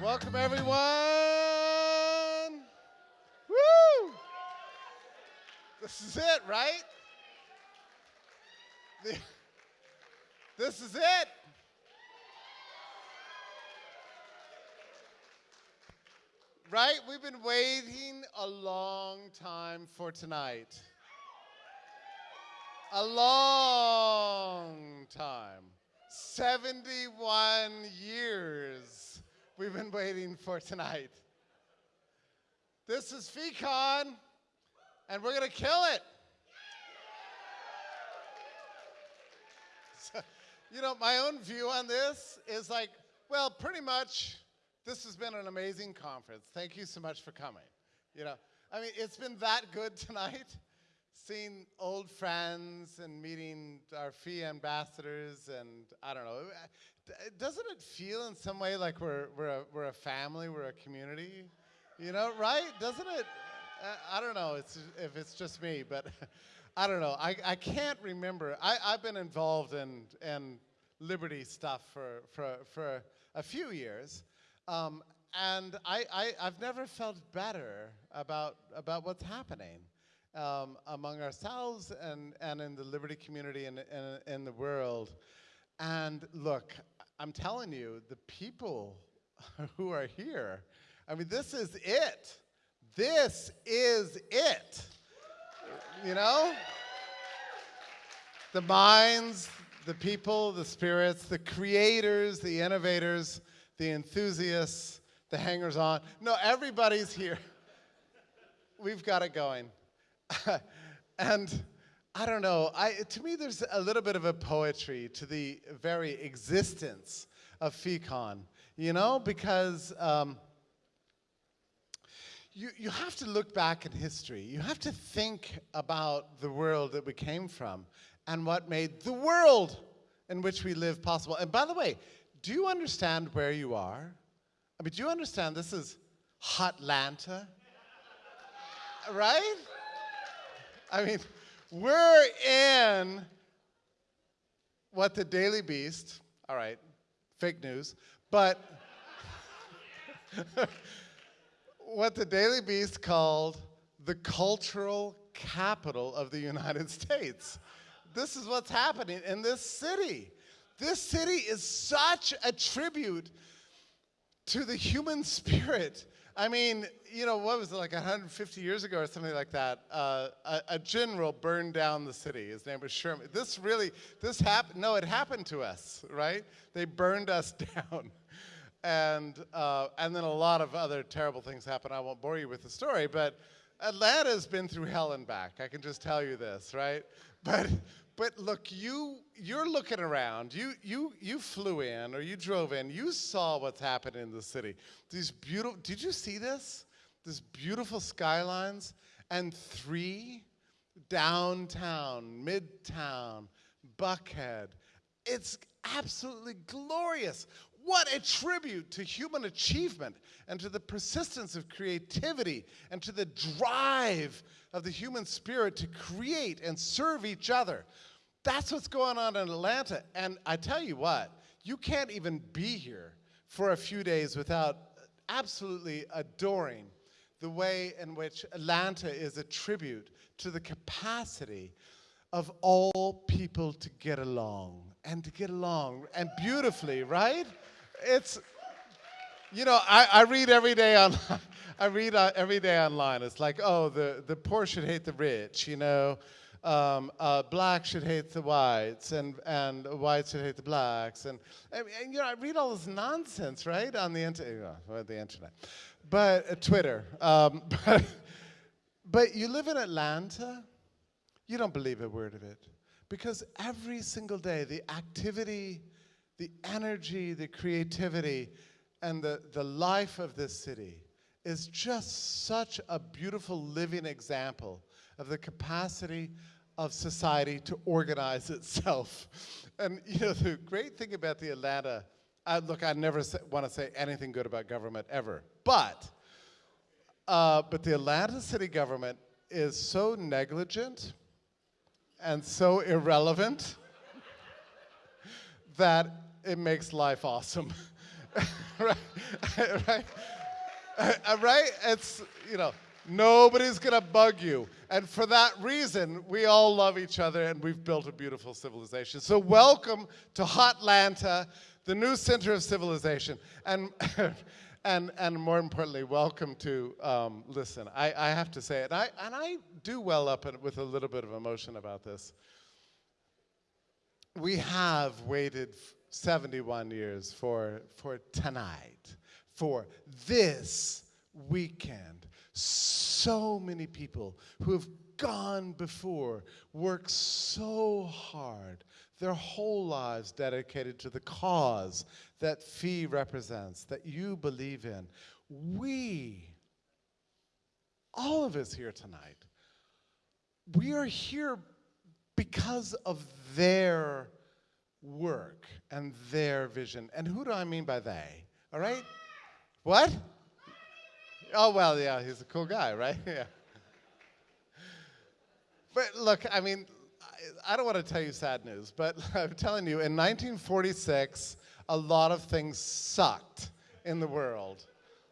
Welcome, everyone. Woo! This is it, right? This is it. Right? We've been waiting a long time for tonight. A long time. 71 years we've been waiting for tonight. This is FEEcon, and we're going to kill it. So, you know, my own view on this is like, well, pretty much this has been an amazing conference. Thank you so much for coming. You know, I mean, it's been that good tonight, seeing old friends and meeting our FEE ambassadors, and I don't know. Doesn't it feel in some way like we're, we're, a, we're a family, we're a community? You know, right? Doesn't it? Uh, I don't know it's, if it's just me, but I don't know. I, I can't remember. I, I've been involved in, in liberty stuff for, for, for a few years. Um, and I, I, I've never felt better about, about what's happening um, among ourselves and, and in the liberty community and in, in the world. And look, I'm telling you, the people who are here, I mean, this is it. This is it. You know? The minds, the people, the spirits, the creators, the innovators, the enthusiasts, the hangers on. No, everybody's here. We've got it going. and I don't know, I, to me, there's a little bit of a poetry to the very existence of FEEcon, you know, because um, you, you have to look back in history. You have to think about the world that we came from and what made the world in which we live possible. And by the way, do you understand where you are? I mean, do you understand this is Hotlanta? right? I mean, we're in what the Daily Beast, all right, fake news, but what the Daily Beast called the cultural capital of the United States. This is what's happening in this city. This city is such a tribute to the human spirit. I mean, you know, what was it, like 150 years ago or something like that? Uh, a, a general burned down the city. His name was Sherman. This really, this happened, no, it happened to us, right? They burned us down. And, uh, and then a lot of other terrible things happened. I won't bore you with the story, but Atlanta's been through hell and back. I can just tell you this, right? But, but look, you, you're looking around. You, you, you flew in or you drove in. You saw what's happening in the city. These beautiful, did you see this? These beautiful skylines and three downtown, midtown, Buckhead. It's absolutely glorious. What a tribute to human achievement and to the persistence of creativity and to the drive of the human spirit to create and serve each other. That's what's going on in Atlanta. And I tell you what, you can't even be here for a few days without absolutely adoring the way in which Atlanta is a tribute to the capacity of all people to get along and to get along and beautifully, right? It's, you know, I, I read every day on, I read uh, every day online. It's like, oh, the, the poor should hate the rich, you know. Um, uh, black should hate the whites, and, and whites should hate the blacks. And, and, and, you know, I read all this nonsense, right, on the, inter- uh, the internet. But, uh, Twitter. Um, but, but you live in Atlanta, you don't believe a word of it. Because every single day, the activity, the energy, the creativity, and the, the life of this city is just such a beautiful living example of the capacity of society to organize itself. And you know, the great thing about the Atlanta, I, look, I never want to say anything good about government ever, but, uh, but the Atlanta city government is so negligent and so irrelevant that it makes life awesome. right? right? Uh, right? It's, you know, nobody's going to bug you. And for that reason, we all love each other and we've built a beautiful civilization. So, welcome to Hotlanta, the new center of civilization. And, and, and more importantly, welcome to, um, listen, I, I have to say it, and I, and I do well up in, with a little bit of emotion about this. We have waited 71 years for, for tonight, for this weekend. So many people who have gone before, worked so hard, their whole lives dedicated to the cause that FEE represents, that you believe in. We, all of us here tonight, we are here because of their work and their vision. And who do I mean by they? All right? What? Oh, well, yeah, he's a cool guy, right? yeah. But look, I mean, I don't want to tell you sad news, but I'm telling you, in 1946, a lot of things sucked in the world.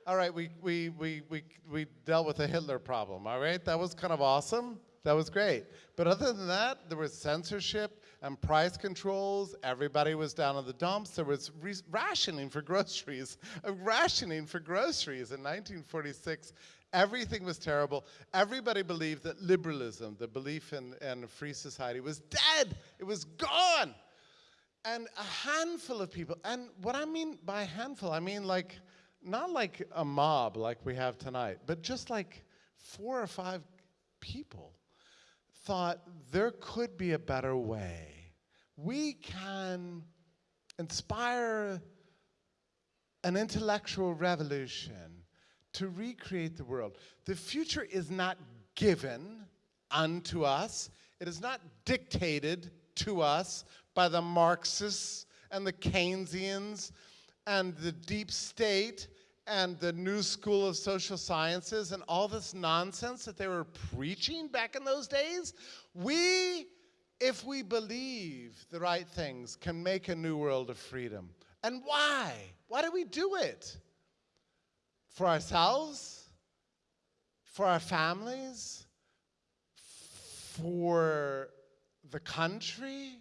All right, we, we, we, we, we dealt with the Hitler problem, all right? That was kind of awesome. That was great. But other than that, there was censorship and price controls. Everybody was down in the dumps. There was rationing for groceries. rationing for groceries in 1946. Everything was terrible. Everybody believed that liberalism, the belief in, in a free society, was dead. It was gone. And a handful of people, and what I mean by handful, I mean like, not like a mob like we have tonight, but just like four or five people thought there could be a better way. We can inspire an intellectual revolution to recreate the world. The future is not given unto us, it is not dictated to us by the Marxists and the Keynesians and the deep state and the new school of social sciences and all this nonsense that they were preaching back in those days, we, if we believe the right things, can make a new world of freedom. And why? Why do we do it? For ourselves? For our families? For the country?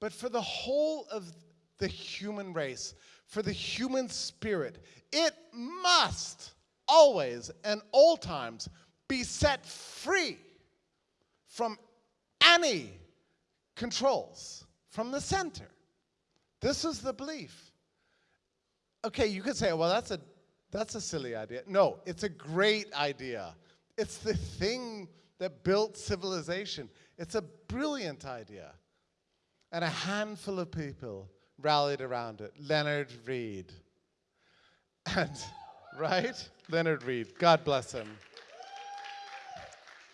But for the whole of the human race for the human spirit. It must always and all times be set free from any controls from the center. This is the belief. Okay, you could say, well, that's a, that's a silly idea. No, it's a great idea. It's the thing that built civilization. It's a brilliant idea. And a handful of people rallied around it. Leonard Read. And, right? Leonard Read, God bless him.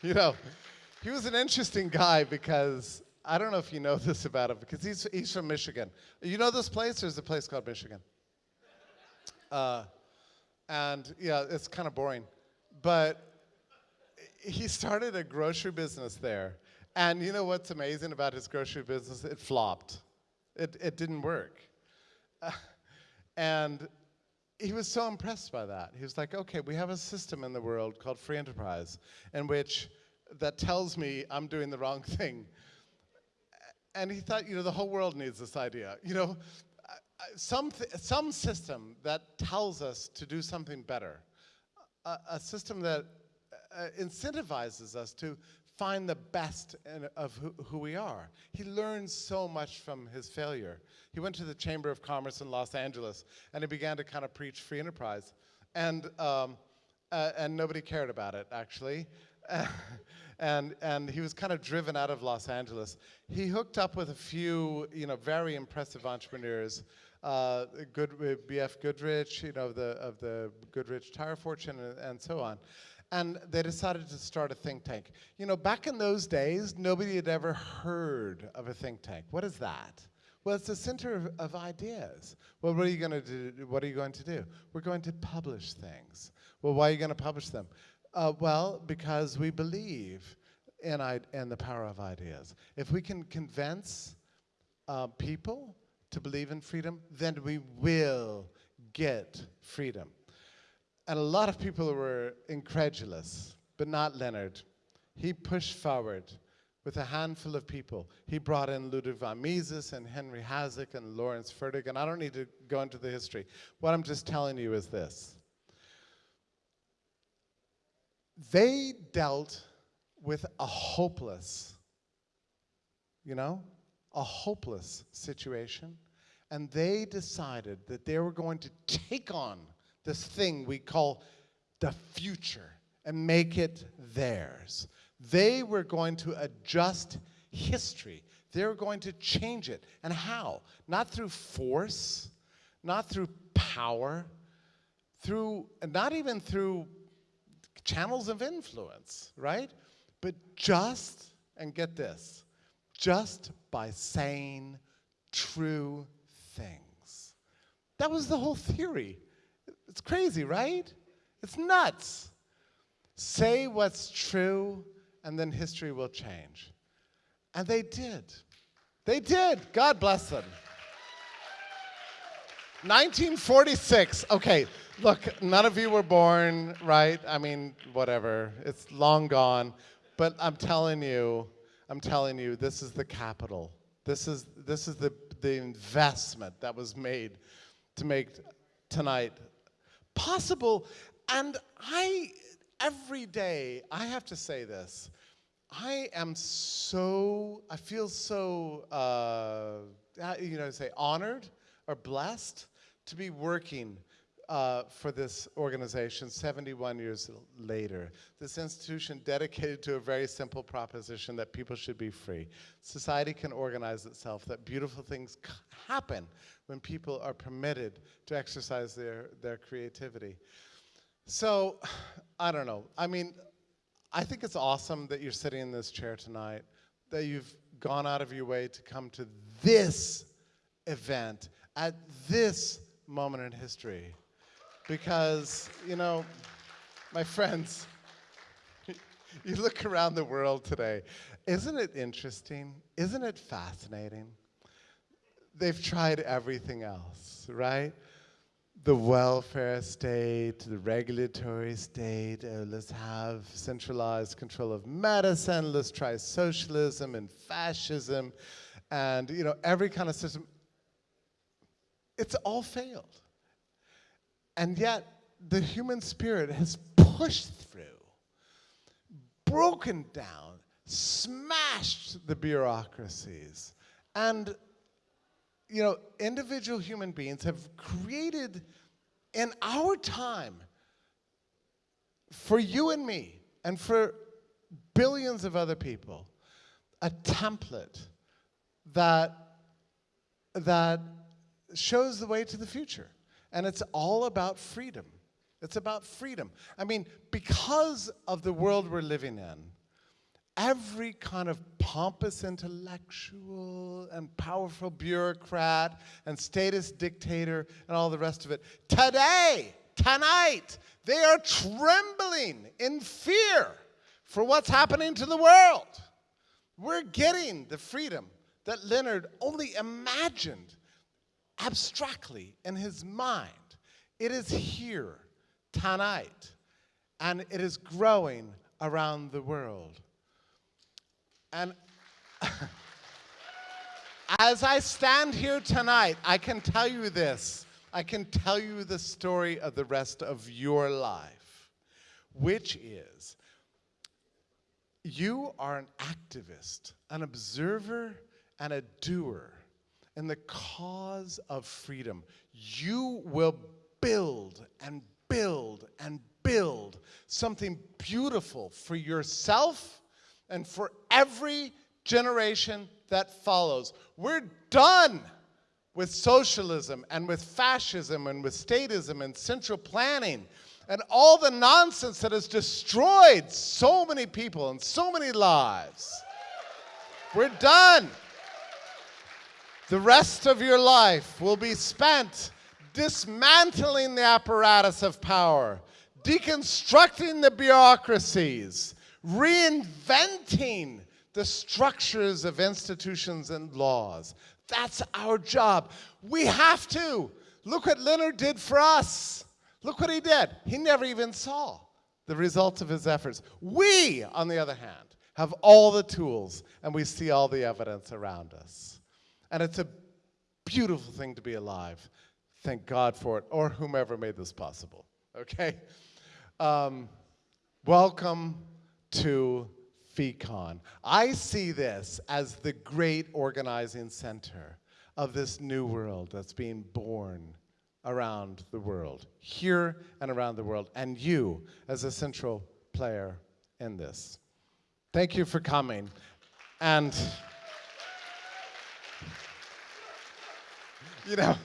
You know, he was an interesting guy because I don't know if you know this about him because he's, he's from Michigan. You know this place? There's a place called Michigan. Uh, and yeah, it's kind of boring. But he started a grocery business there. And you know what's amazing about his grocery business? It flopped. It, it didn't work. Uh, and he was so impressed by that. He was like, okay, we have a system in the world called free enterprise in which that tells me I'm doing the wrong thing. And he thought, you know, the whole world needs this idea. You know, some, some system that tells us to do something better, a, a system that uh, incentivizes us to find the best in, of who, who, we are. He learned so much from his failure. He went to the Chamber of Commerce in Los Angeles and he began to kind of preach free enterprise. And, um, uh, and nobody cared about it, actually. and, and he was kind of driven out of Los Angeles. He hooked up with a few, you know, very impressive entrepreneurs, uh, Good, B.F. Goodrich, you know, the, of the Goodrich Tire Fortune and, and so on and they decided to start a think tank. You know, back in those days, nobody had ever heard of a think tank. What is that? Well, it's a center of, of ideas. Well, what are you going to do? What are you going to do? We're going to publish things. Well, why are you going to publish them? Uh, well, because we believe in, in the power of ideas. If we can convince uh, people to believe in freedom, then we will get freedom. And a lot of people were incredulous, but not Leonard. He pushed forward with a handful of people. He brought in Ludwig von Mises and Henry Hazlitt and Lawrence Fertig, and I don't need to go into the history. What I'm just telling you is this. They dealt with a hopeless, you know, a hopeless situation, and they decided that they were going to take on this thing we call the future and make it theirs. They were going to adjust history. They were going to change it. And how? Not through force, not through power, through, and not even through channels of influence, right? But just, and get this, just by saying true things. That was the whole theory. It's crazy, right? It's nuts. Say what's true and then history will change. And they did. They did. God bless them. 1946. Okay, look, none of you were born, right? I mean, whatever. It's long gone. But I'm telling you, I'm telling you, this is the capital. This is, this is the, the investment that was made to make tonight possible. And I, every day, I have to say this. I am so, I feel so, uh, you know, say honored or blessed to be working uh, for this organization 71 years later. This institution dedicated to a very simple proposition that people should be free. Society can organize itself, that beautiful things happen when people are permitted to exercise their, their creativity. So, I don't know. I mean, I think it's awesome that you're sitting in this chair tonight, that you've gone out of your way to come to this event at this moment in history. Because, you know, my friends, you look around the world today, isn't it interesting? Isn't it fascinating? They've tried everything else, right? the welfare state, the regulatory state, uh, let's have centralized control of medicine, let's try socialism and fascism, and you know, every kind of system. It's all failed. And yet, the human spirit has pushed through, broken down, smashed the bureaucracies, and you know, individual human beings have created in our time for you and me and for billions of other people a template that that shows the way to the future and it's all about freedom it's about freedom i mean because of the world we're living in every kind of pompous intellectual and powerful bureaucrat and status dictator and all the rest of it. Today, tonight, they are trembling in fear for what's happening to the world. We're getting the freedom that Leonard only imagined abstractly in his mind. It is here tonight, and it is growing around the world. And as I stand here tonight, I can tell you this. I can tell you the story of the rest of your life, which is you are an activist, an observer, and a doer in the cause of freedom. You will build and build and build something beautiful for yourself and for every generation that follows. We're done with socialism and with fascism and with statism and central planning and all the nonsense that has destroyed so many people and so many lives. We're done. The rest of your life will be spent dismantling the apparatus of power, deconstructing the bureaucracies, reinventing the structures of institutions and laws. That's our job. We have to. Look what Leonard did for us. Look what he did. He never even saw the results of his efforts. We, on the other hand, have all the tools and we see all the evidence around us. And it's a beautiful thing to be alive. Thank God for it, or whomever made this possible. Okay? Um, welcome to FEEcon. I see this as the great organizing center of this new world that's being born around the world, here and around the world, and you as a central player in this. Thank you for coming. And, you know,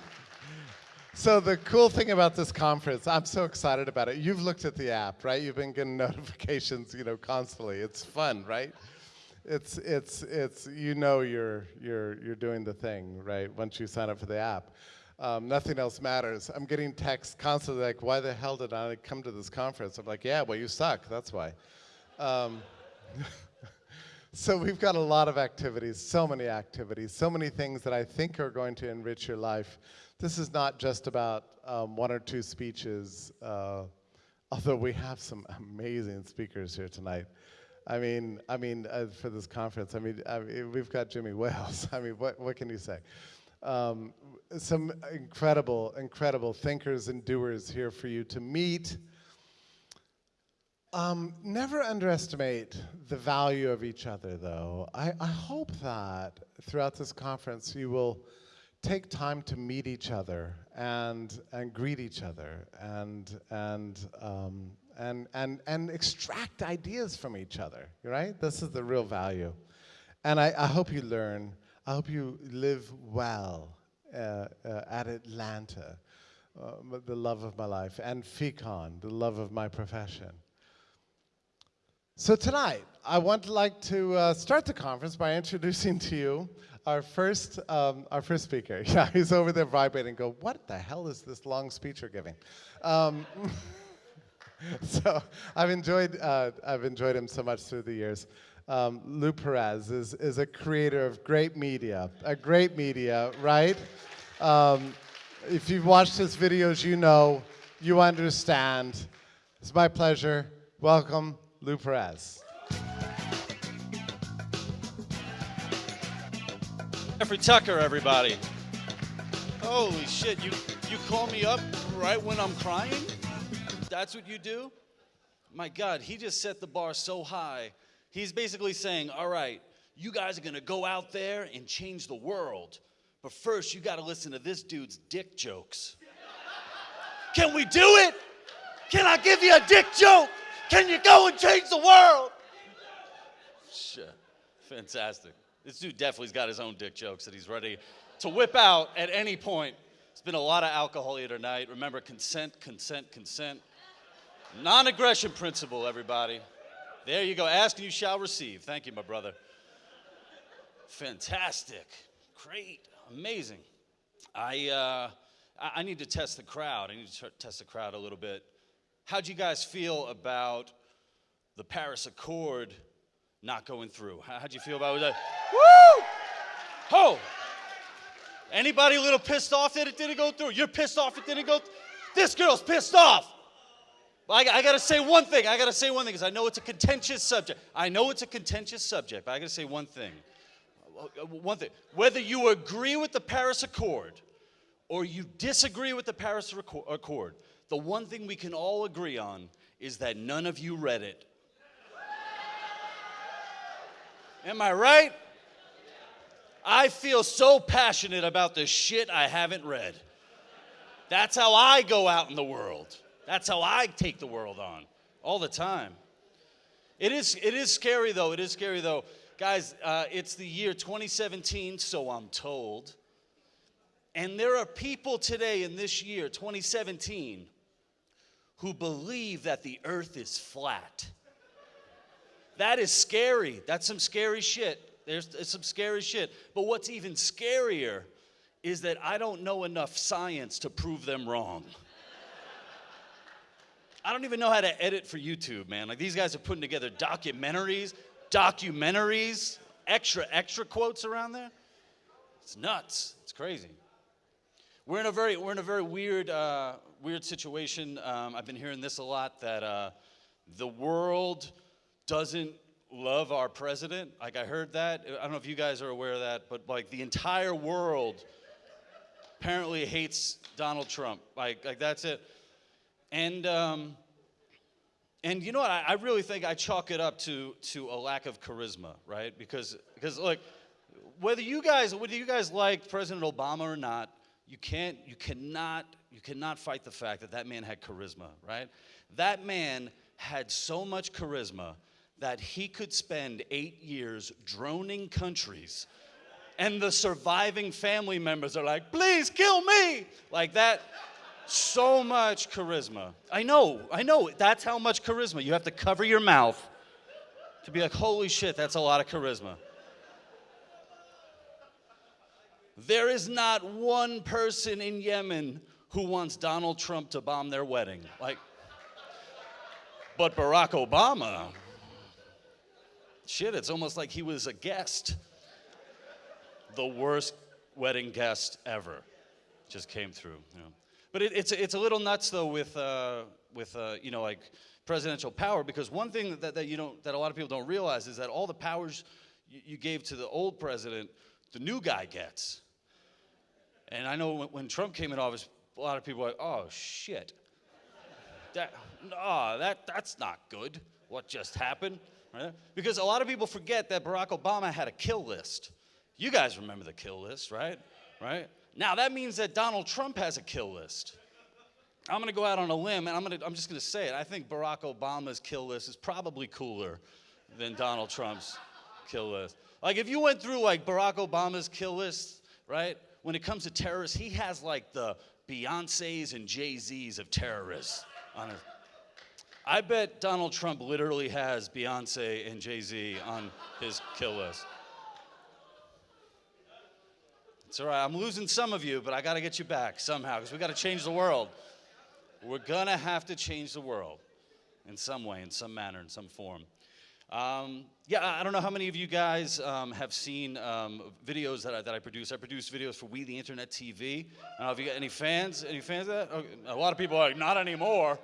so the cool thing about this conference, I'm so excited about it. You've looked at the app, right? You've been getting notifications, you know, constantly. It's fun, right? It's it's it's you know you're you're you're doing the thing, right? Once you sign up for the app. Um, nothing else matters. I'm getting texts constantly like, why the hell did I come to this conference? I'm like, yeah, well, you suck, that's why. Um, so we've got a lot of activities, so many activities, so many things that I think are going to enrich your life. This is not just about um, one or two speeches, uh, although we have some amazing speakers here tonight. I mean, I mean, uh, for this conference, I mean, I mean, we've got Jimmy Wales. I mean, what, what can you say? Um, some incredible, incredible thinkers and doers here for you to meet. Um, never underestimate the value of each other, though. I, I hope that throughout this conference you will take time to meet each other and and greet each other and and um, and and and extract ideas from each other. Right? This is the real value, and I, I hope you learn. I hope you live well uh, uh, at Atlanta, uh, the love of my life, and FEEcon, the love of my profession. So tonight, I want to like to uh, start the conference by introducing to you our first, um, our first speaker. Yeah, he's over there vibrating. Go, what the hell is this long speech you're giving? Um, so I've enjoyed, uh, I've enjoyed him so much through the years. Um, Lou Perez is, is a creator of great media, a great media, right? Um, if you've watched his videos, you know, you understand. It's my pleasure. Welcome, Lou Perez. Jeffrey Tucker, everybody. Holy shit, you, you call me up right when I'm crying? That's what you do? My God, he just set the bar so high. He's basically saying, all right, you guys are gonna go out there and change the world. But first, you gotta listen to this dude's dick jokes. Can we do it? Can I give you a dick joke? Can you go and change the world? Shit, fantastic. This dude definitely's got his own dick jokes that he's ready to whip out at any point. It's been a lot of alcohol here tonight. Remember, consent, consent, consent. Non aggression principle, everybody. There you go. Ask and you shall receive. Thank you, my brother. Fantastic. Great. Amazing. I, uh, I need to test the crowd. I need to test the crowd a little bit. How'd you guys feel about the Paris Accord not going through? How'd you feel about that? Woo! Oh! Anybody a little pissed off that it didn't go through? You're pissed off it didn't go th- This girl's pissed off. I, I gotta say one thing. I gotta say one thing because I know it's a contentious subject. I know it's a contentious subject, but I gotta say one thing. Uh, one thing. Whether you agree with the Paris Accord or you disagree with the Paris Accord, the one thing we can all agree on is that none of you read it. Am I right? I feel so passionate about the shit I haven't read. That's how I go out in the world. That's how I take the world on all the time. It is, it is scary though. It is scary though. Guys, uh, it's the year 2017, so I'm told. And there are people today in this year, 2017, who believe that the earth is flat. That is scary. That's some scary shit. There's, there's some scary shit. But what's even scarier is that I don't know enough science to prove them wrong. I don't even know how to edit for YouTube, man. Like these guys are putting together documentaries, documentaries, extra, extra quotes around there. It's nuts. It's crazy. we're in a very we're in a very weird uh, weird situation. Um, I've been hearing this a lot that uh, the world doesn't love our president. Like I heard that. I don't know if you guys are aware of that, but like the entire world apparently hates Donald Trump. Like like that's it. And um, and you know what? I, I really think I chalk it up to to a lack of charisma, right? Because because look, whether you guys whether you guys like President Obama or not, you can't you cannot you cannot fight the fact that that man had charisma, right? That man had so much charisma that he could spend 8 years droning countries and the surviving family members are like, "Please kill me." Like that so much charisma. I know, I know. That's how much charisma. You have to cover your mouth to be like, holy shit, that's a lot of charisma. There is not one person in Yemen who wants Donald Trump to bomb their wedding. Like, but Barack Obama, shit, it's almost like he was a guest. The worst wedding guest ever just came through. You know. But it, it's, it's a little nuts though with, uh, with uh, you know, like presidential power because one thing that, that, you don't, that a lot of people don't realize is that all the powers you, you gave to the old president, the new guy gets. And I know when, when Trump came in office, a lot of people were like, oh shit. That, no, that, that's not good, what just happened. Right? Because a lot of people forget that Barack Obama had a kill list. You guys remember the kill list, right? Right? Now that means that Donald Trump has a kill list. I'm to go out on a limb and I'm, to, I'm just to say it. I think Barack Obama's kill list is probably cooler than Donald Trump's kill list. Like if you went through like Barack Obama's kill list, right? When it comes to terrorists, he has like the Beyonces and Jay-Z's of terrorists on it. I bet Donald Trump literally has Beyonce and Jay-Z on his kill list. It's all right. I'm losing some of you, but I got to get you back somehow because we got to change the world. We're going to have to change the world in some way, in some manner, in some form. Um, yeah, I don't know how many of you guys um, have seen um, videos that I, that I produce. I produce videos for We the Internet TV. I don't know if you got any fans. Any fans of that? Okay. A lot of people are like, not anymore.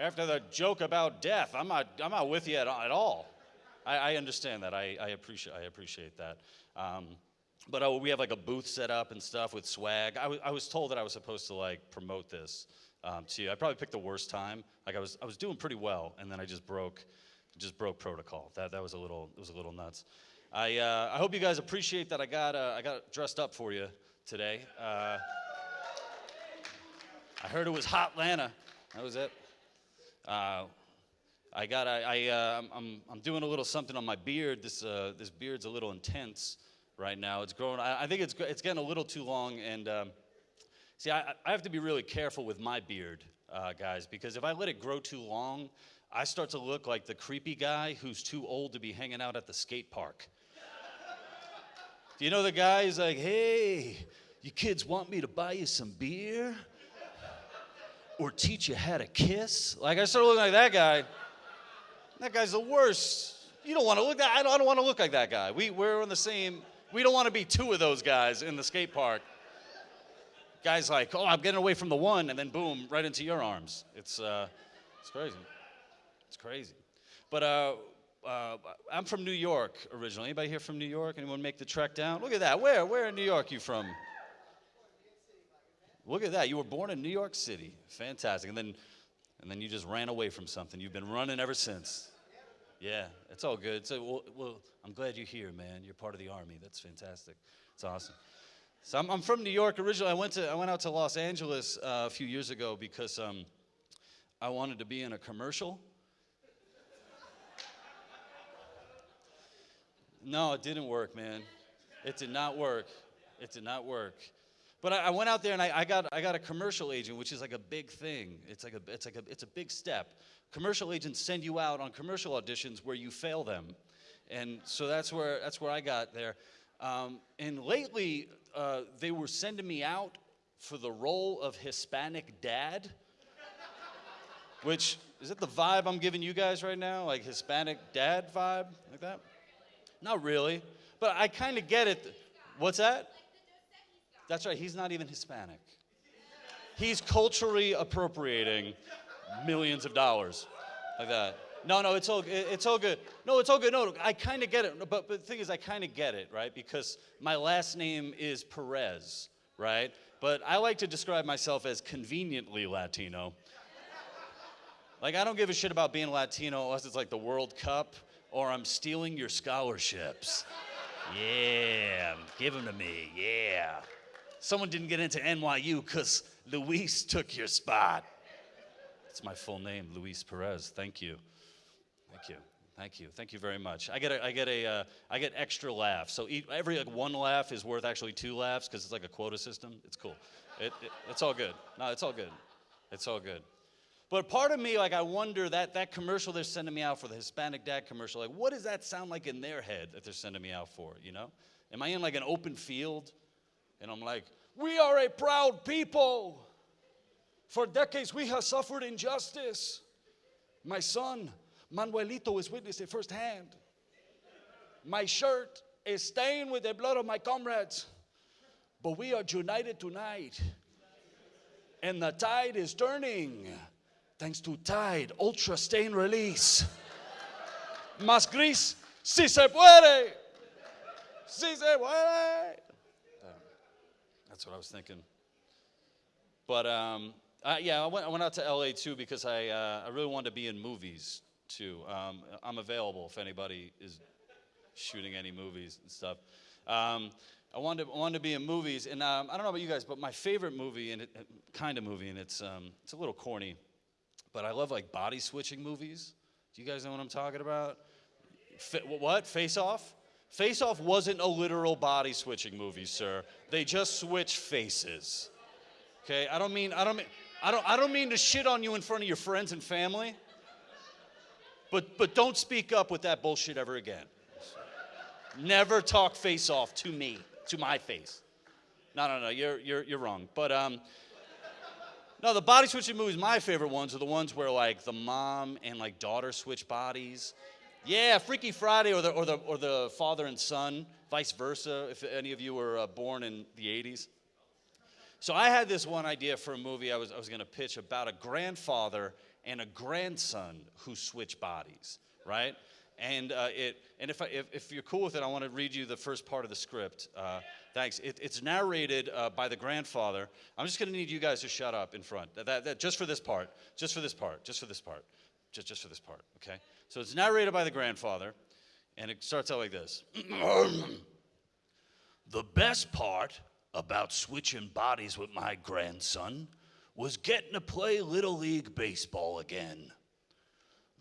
After the joke about death, I'm not, I'm not with you at, at all. I, I understand that. I, I, appreciate, I appreciate that. Um, but uh, we have like a booth set up and stuff with swag. I, was told that I was supposed to like promote this um, to you. I probably picked the worst time. Like I was, I was doing pretty well, and then I just broke, just broke protocol. That, that was a little, it was a little nuts. I, uh, I hope you guys appreciate that I got, uh, I got dressed up for you today. Uh, I heard it was Hotlanta. That was it. Uh, I got, I, I uh, I'm, I'm doing a little something on my beard. This, this beard's a little intense right now. It's growing. I, I think it's, it's getting a little too long. And um, see, I, I have to be really careful with my beard, uh, guys, because if I let it grow too long, I start to look like the creepy guy who's too old to be hanging out at the skate park. Do you know the guy who's like, hey, you kids want me to buy you some beer? Or teach you how to kiss? Like, I start looking like that guy. That guy's the worst. You don't want to look that. I don't, I don't want to look like that guy. We, we're on the same we don't want to be two of those guys in the skate park. Guys like, oh, I'm getting away from the one, and then boom, right into your arms. It's, uh, it's crazy. It's crazy. But uh, uh, I'm from New York originally. Anybody here from New York? Anyone make the trek down? Look at that. Where? Where in New York you from? Look at that. You were born in New York City. Fantastic. And then, and then you just ran away from something. You've been running ever since. Yeah, it's all good. So, well, well, I'm glad you're here, man. You're part of the army. That's fantastic. It's awesome. So I'm, I'm from New York originally. I went to I went out to Los Angeles uh, a few years ago because um, I wanted to be in a commercial. No, it didn't work, man. It did not work. It did not work. But I, I went out there and I, I, got I got a commercial agent, which is like a big thing. It's like a it's like a it's a big step commercial agents send you out on commercial auditions where you fail them. And so that's where, that's where I got there. Um, and lately, uh, they were sending me out for the role of Hispanic dad, which is it the vibe I'm giving you guys right now? Like Hispanic dad vibe? Like that? Not really. But I kind of get it. What's that? That's right, he's not even Hispanic. He's culturally appropriating millions of dollars like that. No, no, it's all it- it's all good. No, it's all good. No, I kind of get it. But, but the thing is, I kind of get it, right? Because my last name is Perez, right? But I like to describe myself as conveniently Latino. Like, I don't give a shit about being Latino unless it's like the World Cup or I'm stealing your scholarships. Yeah, give them to me. Yeah. Someone didn't get into NYU because Luis took your spot. That's my full name, Luis Perez. Thank you. Thank you. Thank you. Thank you very much. I get a, I get a, uh, I get extra laughs. So every like one laugh is worth actually two laughs because it's like a quota system. It's cool. It, it, it's all good. No, it's all good. It's all good. But part of me, like, I wonder that that commercial they're sending me out for the Hispanic dad commercial, like, what does that sound like in their head that they're sending me out for? You know, am I in like an open field, and I'm like, we are a proud people. For decades, we have suffered injustice. My son, Manuelito, is witnessing firsthand. My shirt is stained with the blood of my comrades, but we are united tonight. And the tide is turning thanks to Tide Ultra Stain Release. Más gris, si se puede. Si se puede. That's what I was thinking. But um, uh, yeah, I went, I went out to LA too because I, uh, I really wanted to be in movies too. Um, I'm available if anybody is shooting any movies and stuff. Um, I wanted to, wanted to be in movies, and um, I don't know about you guys, but my favorite movie, and it, kind of movie, and it's um, it's a little corny, but I love like body switching movies. Do you guys know what I'm talking about? Fa- what? Face Off? Face Off wasn't a literal body switching movie, sir. They just switch faces. Okay, I don't mean I don't mean I don't I don't mean to shit on you in front of your friends and family. But but don't speak up with that bullshit ever again. Never talk face off to me, to my face. No, no, no, you're you're you're wrong. But um no, the body switching movies, my favorite ones are the ones where like the mom and like daughter switch bodies. Yeah, Freaky Friday or the or the or the father and son, vice versa. If any of you were uh, born in the 80s. So I had this one idea for a movie I was, I was going to pitch about a grandfather and a grandson who switch bodies, right? And uh, it and if, I, if if you're cool with it, I want to read you the first part of the script. Uh, thanks. It, it's narrated uh, by the grandfather. I'm just going to need you guys to shut up in front. That, that, that, just for this part. Just for this part. Just for this part. Just just for this part. Okay. So it's narrated by the grandfather, and it starts out like this. The best part about switching bodies with my grandson was getting to play Little League Baseball again.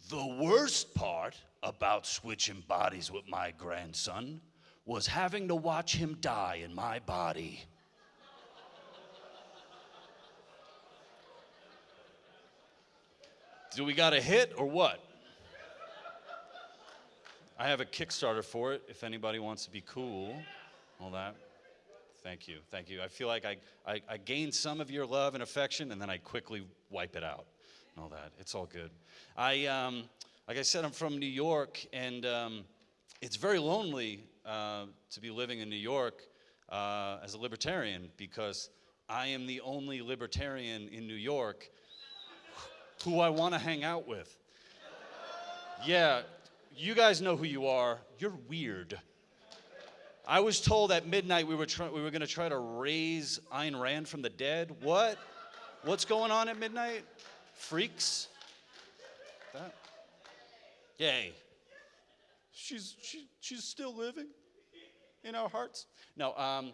The worst part about switching bodies with my grandson was having to watch him die in my body. Do we got a hit or what? I have a Kickstarter for it if anybody wants to be cool. All that. Thank you. Thank you. I feel like I, I, I gained some of your love and affection and then I quickly wipe it out. And all that. It's all good. I, um, like I said, I'm from New York and um, it's very lonely uh, to be living in New York uh, as a libertarian because I am the only libertarian in New York who I want to hang out with. Yeah, you guys know who you are. You're weird. I was told at midnight we were, we were going to try to raise Ayn Rand from the dead. What? What's going on at midnight? Freaks? Yay. She's, she, she's still living in our hearts. No, um,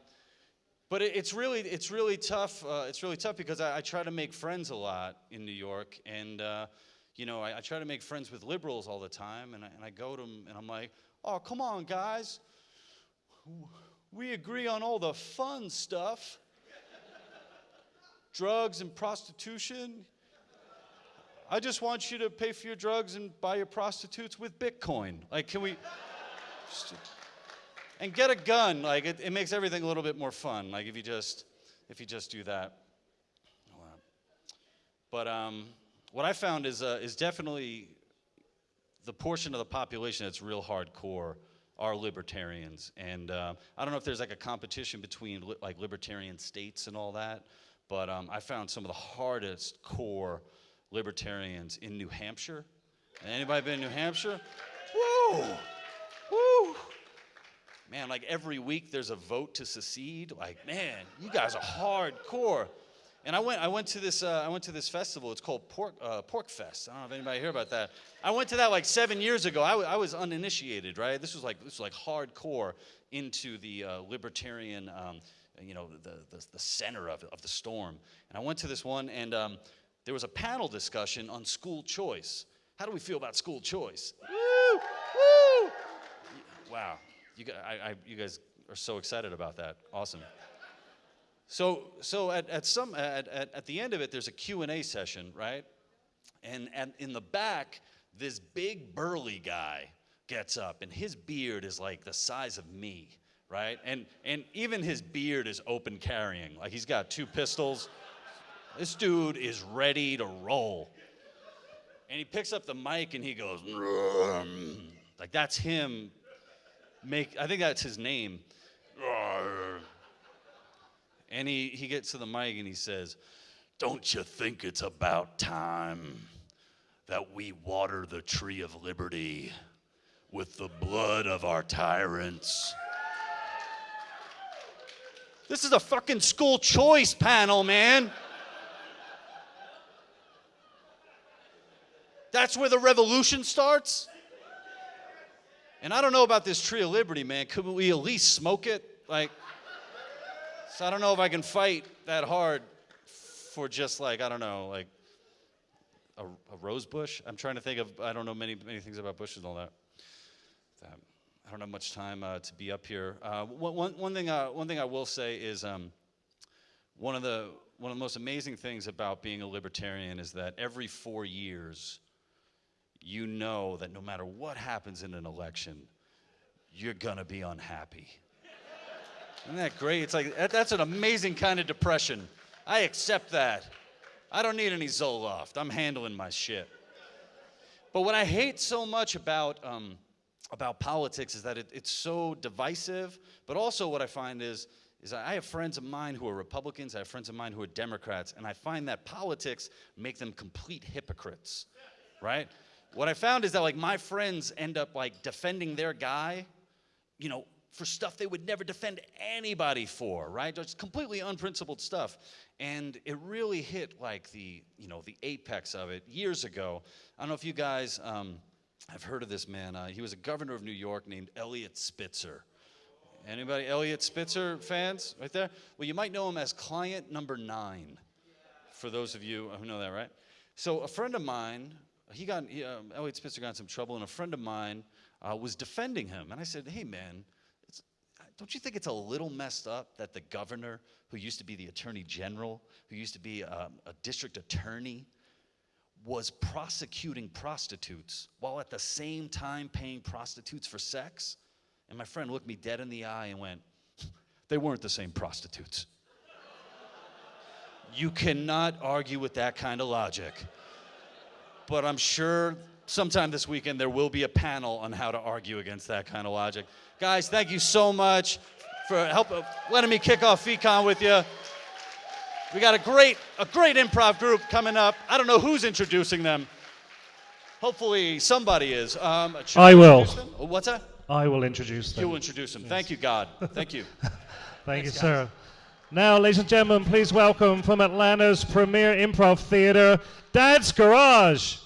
but it, it's really it's really tough. Uh, it's really tough because I, I, try to make friends a lot in New York, and uh, you know I, I, try to make friends with liberals all the time, and I, and I go to them and I'm like, oh come on guys, we agree on all the fun stuff, drugs and prostitution. I just want you to pay for your drugs and buy your prostitutes with Bitcoin. Like, can we? Just, and get a gun. Like it, it, makes everything a little bit more fun. Like if you just if you just do that. But um, what I found is uh, is definitely the portion of the population that's real hardcore are libertarians. And uh, I don't know if there's like a competition between li- like libertarian states and all that, but um, I found some of the hardest core libertarians in New Hampshire. Anybody been in New Hampshire? Woo! Woo! Man, like every week there's a vote to secede. Like, man, you guys are hardcore. And I went, I went to this, uh, I went to this festival. It's called Pork, uh, Pork Fest. I don't know if anybody heard about that. I went to that like seven years ago. I, w- I was uninitiated, right? This was like, this was like hardcore into the uh, libertarian, um, you know, the, the, the center of, of the storm. And I went to this one, and um, there was a panel discussion on school choice. How do we feel about school choice? Woo! Woo! Wow, you guys, I, I, you guys are so excited about that. Awesome. So, so at, at, some, at, at, at the end of it, there's a Q&A session, right? And, and in the back, this big burly guy gets up, and his beard is like the size of me, right? And, and even his beard is open carrying. Like he's got two pistols. This dude is ready to roll. And he picks up the mic and he goes, "Rum." like that's him. Make I think that's his name. And he, he gets to the mic and he says, Don't you think it's about time that we water the tree of liberty with the blood of our tyrants? This is a fucking school choice panel, man. That's where the revolution starts? And I don't know about this tree of liberty, man. Could we at least smoke it? Like, so I don't know if I can fight that hard for just like, I don't know, like a, a rose bush. I'm trying to think of, I don't know many, many things about bushes and all that. Um, I don't have much time uh, to be up here. Uh, one, one, one, thing, uh, one thing I will say is um, one, of the, one of the most amazing things about being a libertarian is that every four years, you know that no matter what happens in an election, you're gonna be unhappy. Isn't that great? It's like, that, that's an amazing kind of depression. I accept that. I don't need any Zoloft. I'm handling my shit. But what I hate so much about, um, about politics is that it, it's so divisive, but also what I find is, is I have friends of mine who are Republicans, I have friends of mine who are Democrats, and I find that politics make them complete hypocrites, right? What I found is that like my friends end up like defending their guy, you know, for stuff they would never defend anybody for, right? Just completely unprincipled stuff. And it really hit like the, you know, the apex of it years ago. I don't know if you guys um, have heard of this man. Uh, he was a governor of New York named Eliot Spitzer. Anybody Eliot Spitzer fans right there? Well, you might know him as client number nine, for those of you who know that, right? So a friend of mine, he got, he, um, Eliot Spitzer got in some trouble, and a friend of mine uh, was defending him. And I said, hey, man, don't you think it's a little messed up that the governor, who used to be the attorney general, who used to be um, a district attorney, was prosecuting prostitutes while at the same time paying prostitutes for sex? And my friend looked me dead in the eye and went, They weren't the same prostitutes. you cannot argue with that kind of logic. But I'm sure sometime this weekend there will be a panel on how to argue against that kind of logic. Guys, thank you so much for help uh, letting me kick off FEEcon with you. We got a great, a great improv group coming up. I don't know who's introducing them. Hopefully somebody is. Um, I will. them? What's that? I will introduce them. You will introduce them. Thank you, God. Thank you. Thank you, sir. Now, ladies and gentlemen, please welcome from Atlanta's premier improv theater, Dad's Garage.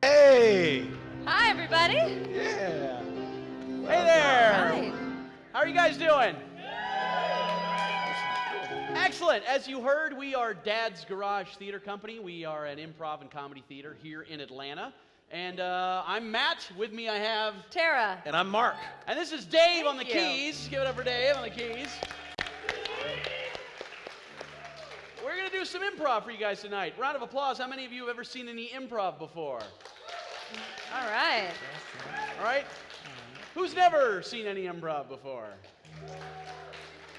Hey! Hi, everybody. Yeah. Hey there! Hi. How are you guys doing? Excellent. As you heard, we are Dad's Garage Theater Company. We are an improv and comedy theater here in Atlanta. And uh, I'm Matt. With me, I have. Tara. And I'm Mark. And this is Dave on the you. keys. Give it up for Dave on the keys. We're going to do some improv for you guys tonight. Round of applause. How many of you have ever seen any improv before? All right. All right? Who's never seen any improv before?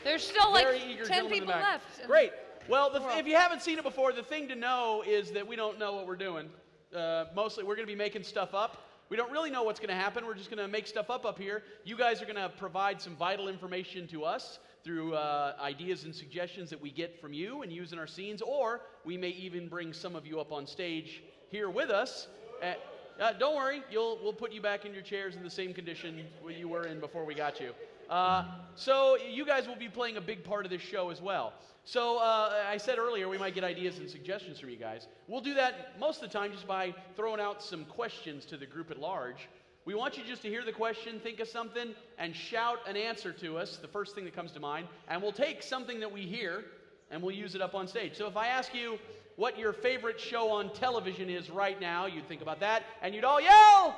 There's still like Very eager 10 gentleman in the people left. Great. Well, the, World. if you haven't seen it before, the thing to know is that we don't know what we're doing. Uh, mostly, we're going to be making stuff up. We don't really know what's going to happen. We're just going to make stuff up up here. You guys are going to provide some vital information to us through uh, ideas and suggestions that we get from you and use in our scenes, or we may even bring some of you up on stage here with us. Uh, uh, don't worry, we'll put you back in your chairs in the same condition you were in before we got you. Uh, so you guys will be playing a big part of this show as well. So uh, I said earlier we might get ideas and suggestions from you guys. We'll do that most of the time just by throwing out some questions to the group at large. We want you just to hear the question, think of something, and shout an answer to us, the first thing that comes to mind, and we'll take something that we hear and we'll use it up on stage. So if I ask you what your favorite show on television is right now, you'd think about that, and you'd all yell!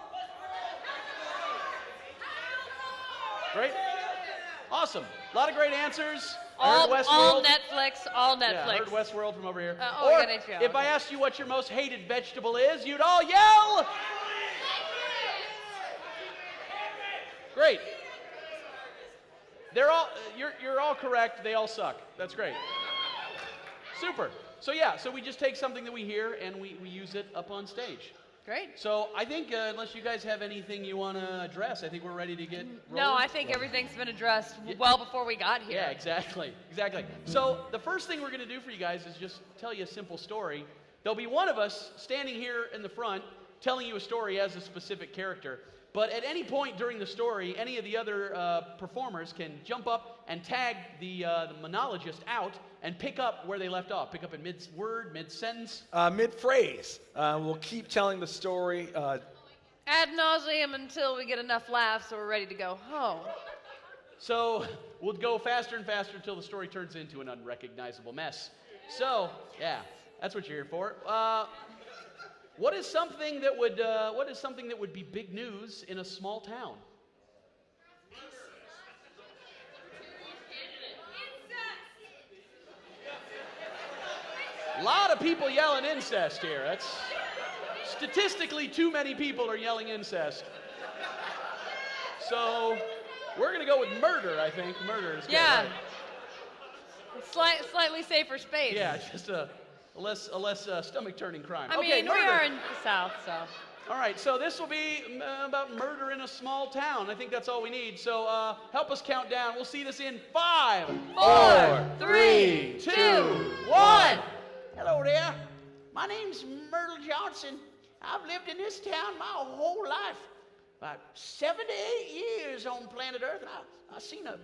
Great. Awesome. A lot of great answers. All, all Netflix, all Yeah, I heard Netflix. Westworld from over here. Uh, oh, or if I asked you what your most hated vegetable is, you'd all yell. Great. They're all you're you're all correct. They all suck. That's great. Super. So yeah, so we just take something that we hear and we, we use it up on stage. Great. So I think uh, unless you guys have anything you want to address, I think we're ready to get rolling. No, I think everything's been addressed well before we got here. Yeah, exactly. Exactly. So, the first thing we're going to do for you guys is just tell you a simple story. There'll be one of us standing here in the front telling you a story as a specific character. But at any point during the story, any of the other uh, performers can jump up and tag the, uh, the monologist out and pick up where they left off. Pick up in mid word, mid sentence. Uh, Mid phrase, uh, we'll keep telling the story. Uh, Ad nauseum until we get enough laughs so we're ready to go home. So we'll go faster and faster until the story turns into an unrecognizable mess. So, yeah, that's what you're here for. Uh, what is something that would uh, what is something that would be big news in a small town? A lot of people yelling incest here. That's statistically too many people are yelling incest. So we're gonna go with murder. I think murder is good, Yeah. right? Slight, slightly safer space. Yeah, just a, a less a less uh, stomach turning crime. I okay, mean, murder. we are in the South, so. All right, so this will be uh, about murder in a small town. I think that's all we need. So uh, help us count down. We'll see this in five, Four, three, two, two, one. Hello there. My name's Myrtle Johnson. I've lived in this town my whole life. About 78 years on planet Earth, and I, I've seen a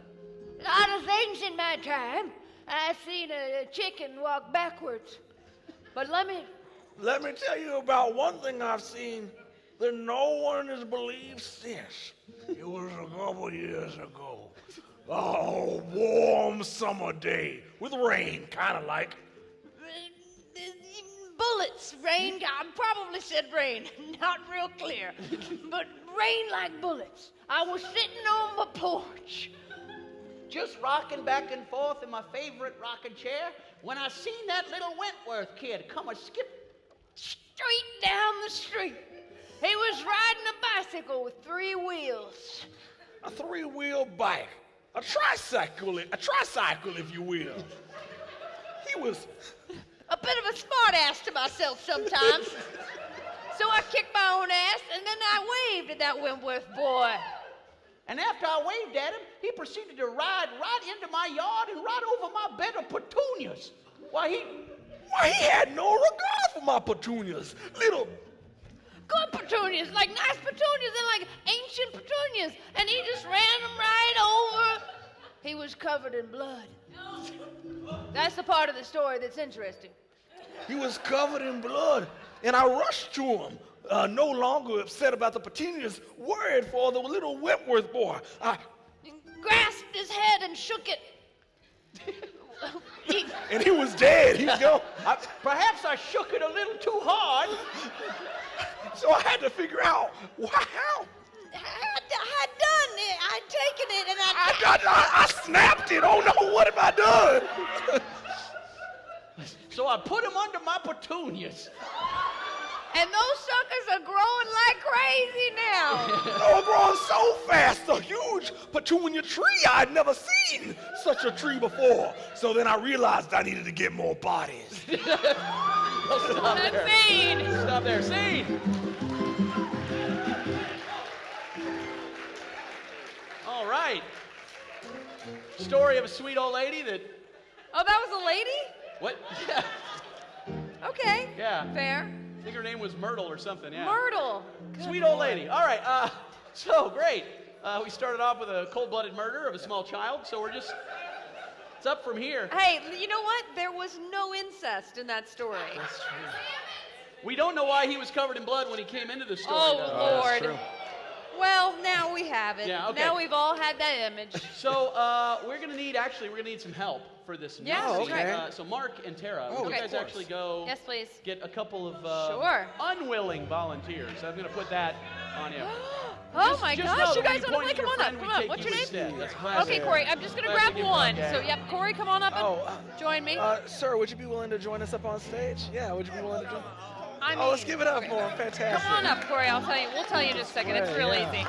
lot of things in my time. I've seen a, a chicken walk backwards. But let me. let me tell you about one thing I've seen that no one has believed since. It was a couple years ago. Oh, warm summer day with rain, kind of like. Bullets, rain. I probably said rain. Not real clear. but rain like bullets. I was sitting on my porch. just rocking back and forth in my favorite rocking chair when I seen that little Wentworth kid come a skip. Straight down the street. He was riding a bicycle with three wheels. A three-wheel bike, a tricycle, a tricycle, if you will. He was A bit of a smart ass to myself sometimes. so I kicked my own ass and then I waved at that Wentworth boy. And after I waved at him, he proceeded to ride right into my yard and right over my bed of petunias. Why, he, Why, he had no regard for my petunias. Little, Good petunias, like nice petunias and like ancient petunias. And he just ran them right over. He was covered in blood. That's the part of the story that's interesting. he was covered in blood, and I rushed to him, uh, no longer upset about the petunias, worried for the little Wentworth boy. I, Grasped his head and shook it. He- and he was dead. He was gone. I, perhaps I shook it a little too hard. So I had to figure out why, how. I, I done it. I taken it and I. I, I, I snapped it. Oh no, what have I done? So I put them under my petunias. And those suckers are growing like crazy now. They're growing so fast, a huge petunia tree. I'd never seen such a tree before. So then I realized I needed to get more bodies. Stop That's there. scene. Stop there. Scene. All right. Story of a sweet old lady that. Oh, that was a lady? What? Yeah. Okay. Yeah. Fair. I think her name was Myrtle or something. Yeah. Myrtle. Sweet old lady. All right. Uh, so great. Uh, we started off with a cold-blooded murder of a small child. So we're just. It's up from here. Hey, you know what? There was no incest in that story. That's true. We don't know why he was covered in blood when he came into the story. Oh, though. Lord. Well, now we have it. Yeah, okay. Now we've all had that image. So uh, we're gonna need actually we're gonna need some help for this. Yeah, next that's scene. right. Uh, so Mark and Tara, Oh, would you guys actually go Yes, please. get a couple of uh, Sure. unwilling volunteers? I'm gonna put that on you. Oh Just- my just gosh, you guys you want to play? Come your on up. Come on. take What's your name? instead. That's classic. Okay, Corey, I'm just going to grab one. gag. So, yep, Corey, come on up and Oh, uh, join me. Uh, sir, would you be willing to join us up on stage? Yeah, would you be willing to join? I mean, Oh, let's give it up okay. for him. Fantastic. Come on up, Corey. I'll tell you. We'll tell you in just a second. It's real Yeah. easy.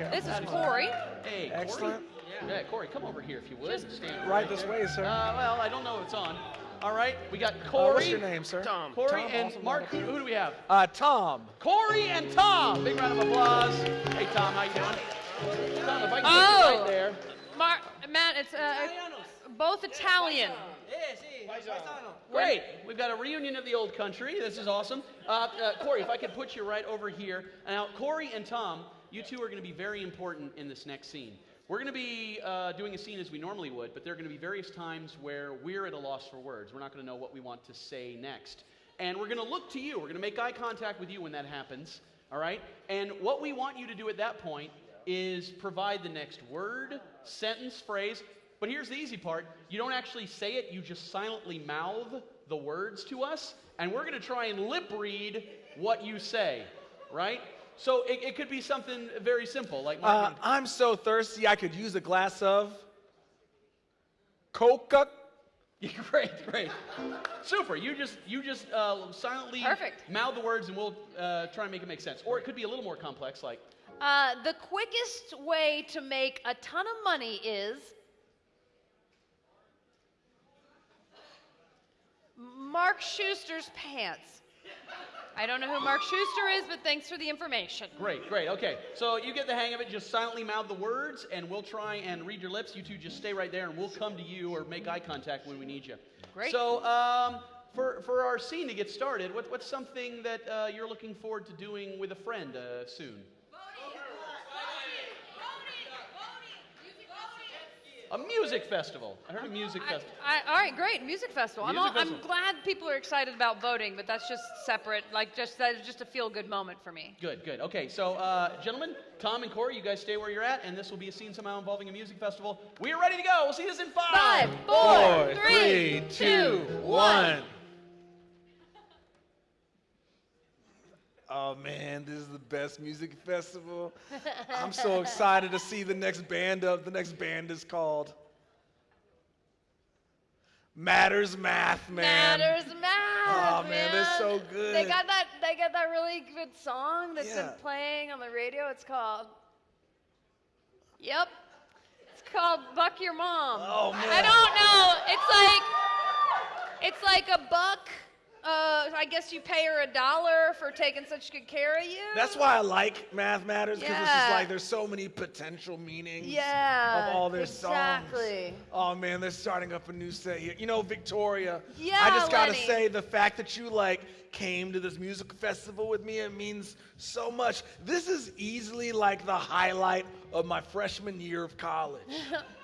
Yeah. This is Corey. Hey, Corey. Excellent. Yeah, Corey, come over here if you would. Just Stand Right this way, sir. Uh, well, I don't know if it's on. All right, we got Uh, Corey. what's your name, sir? Tom. Corey Tom, and awesome. Mark. Who, who do we have? Uh, Tom. Corey and Tom. Big round of applause. Hey, Tom, how you doing? Tom, if I can get Oh. right there. Mar- Matt, it's uh, both Italian. Great. We've got a reunion of the old country. This is awesome. Uh, uh, Corey, if I could put you right over here. Now, Corey and Tom, you two are going to be very important in this next scene. We're going to be uh, doing a scene as we normally would, but there are going to be various times where we're at a loss for words. We're not going to know what we want to say next. And we're going to look to you. We're going to make eye contact with you when that happens. All right? And what we want you to do at that point is provide the next word, sentence, phrase. But here's the easy part you don't actually say it, you just silently mouth the words to us, and we're going to try and lip read what you say, right? So it, it could be something very simple, like Uh, I'm so thirsty I could use a glass of Coca. Great, great, super. You just you just uh, silently Perfect. mouth the words, and we'll uh, try and make it make sense. Or it could be a little more complex, like Uh, the quickest way to make a ton of money is Mark Schuster's pants. I don't know who Mark Schuster is, but thanks for the information. Great, great. Okay, so you get the hang of it. Just silently mouth the words, and we'll try and read your lips. You two just stay right there, and we'll come to you or make eye contact when we need you. Great. So, um, for, for our scene to get started, what, what's something that uh, you're looking forward to doing with a friend uh, soon? A music festival. I heard a music I, festival. I, all right, great. Music festival. I'm, Music all, I'm glad people are excited about voting, but that's just separate. Like, just that is just a feel good moment for me. Good, good. Okay, so uh, gentlemen, Tom and Corey, you guys stay where you're at, and this will be a scene somehow involving a music festival. We are ready to go. We'll see this in Five, four, three, two, one. Oh man, this is the best music festival. I'm so excited to see the next band up. The next band is called Matters Math, man. Matters math. Oh, man, they're so good. They got that. They got that really good song that's Yeah. been playing on the radio. It's called. Yep. It's called "Buck Your Mom." Oh, man. I don't know. It's like. It's like a buck. Uh, I guess you pay her a dollar for taking such good care of you. That's why I like Math Matters because it's just like there's so many potential meanings Yeah, of all their songs. exactly. Oh man, they're starting up a new set here. You know, Victoria. Yeah, I just gotta Lenny. say the fact that you like came to this music festival with me, it means so much. This is easily like the highlight of my freshman year of college.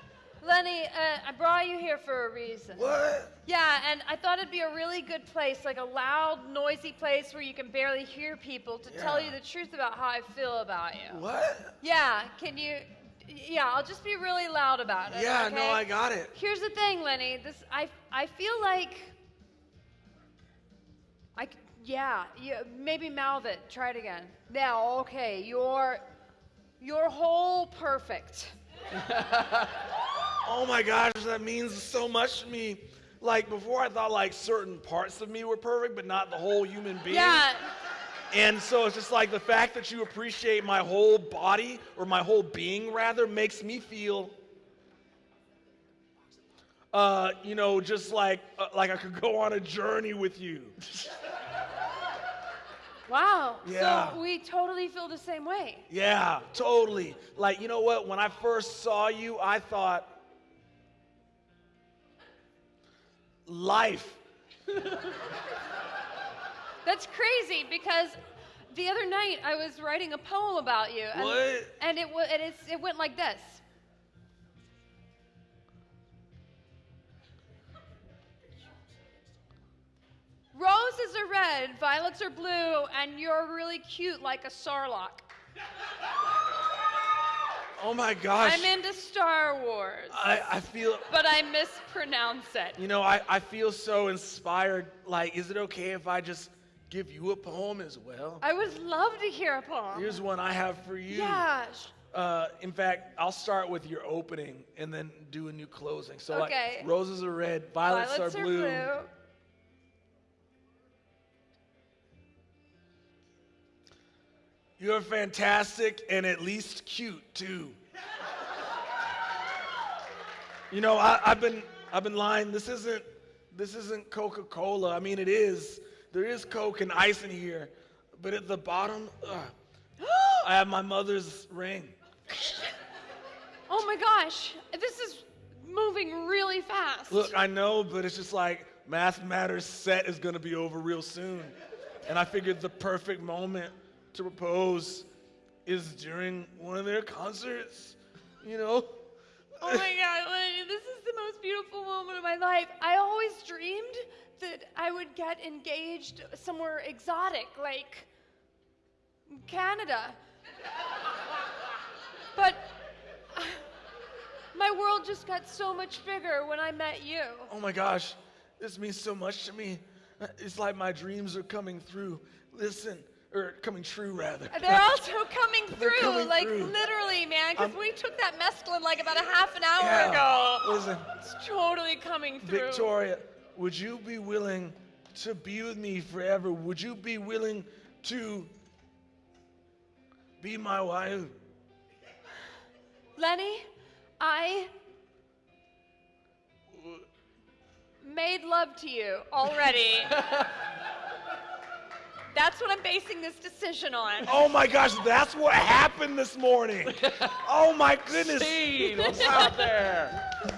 Lenny, uh, I brought you here for a reason. what? Yeah, and I thought it'd be a really good place, like a loud, noisy place where you can barely hear people to tell you the truth about how I feel about you. What? Yeah, can you? Yeah, I'll just be really loud about it. Yeah, no. I got it. Here's the thing, Lenny. This I I feel like. I yeah, yeah maybe mouth it. Try it again. Now, okay, you're you're whole perfect. Oh my gosh, that means so much to me. Like before, I thought like certain parts of me were perfect, but not the whole human being. Yeah. And so it's just like the fact that you appreciate my whole body or my whole being rather makes me feel uh, you know, just like uh, like I could go on a journey with you. Wow. Yeah. So we totally feel the same way. Yeah, totally. Like, you know what? When I first saw you, I thought life. That's crazy because the other night I was writing a poem about you. And, What? And it, and it's, it went like this. Roses are red, violets are blue, and you're really cute like a sarlacc. Oh my gosh. I'm into Star Wars, I, I feel but I mispronounce it. You know, I, I feel so inspired. Like, is it okay if I just give you a poem as well? I would love to hear a poem. Here's one I have for you. Yeah. Uh, in fact, I'll start with your opening and then do a new closing. So, Okay. like, roses are red, violets, Violets are, blue. You're fantastic and at least cute too. you know, I, I've been I've been lying. This isn't this isn't Coca-Cola. I mean, it is. There is Coke and ice in here, but at the bottom, ugh, I have my mother's ring. Oh my gosh, this is moving really fast. Look, I know, but it's just like Math Matters set is gonna be over real soon. And I figured the perfect moment to propose is during one of their concerts, you know? Oh my god, this is the most beautiful moment of my life. I always dreamed that I would get engaged somewhere exotic, like Canada. But uh, my world just got so much bigger when I met you. Oh my gosh, this means so much to me. It's like my dreams are coming through. Listen, or coming true rather. They're also coming through, coming like through. literally, man, because um, we took that mescaline like about a half an hour Yeah. ago. Listen, It's totally coming through. Victoria, would you be willing to be with me forever? Would you be willing to be my wife? Lenny, I made love to you already. That's what I'm basing this decision on. Oh my gosh, that's what happened this morning. Oh my goodness. Scene, what's out there?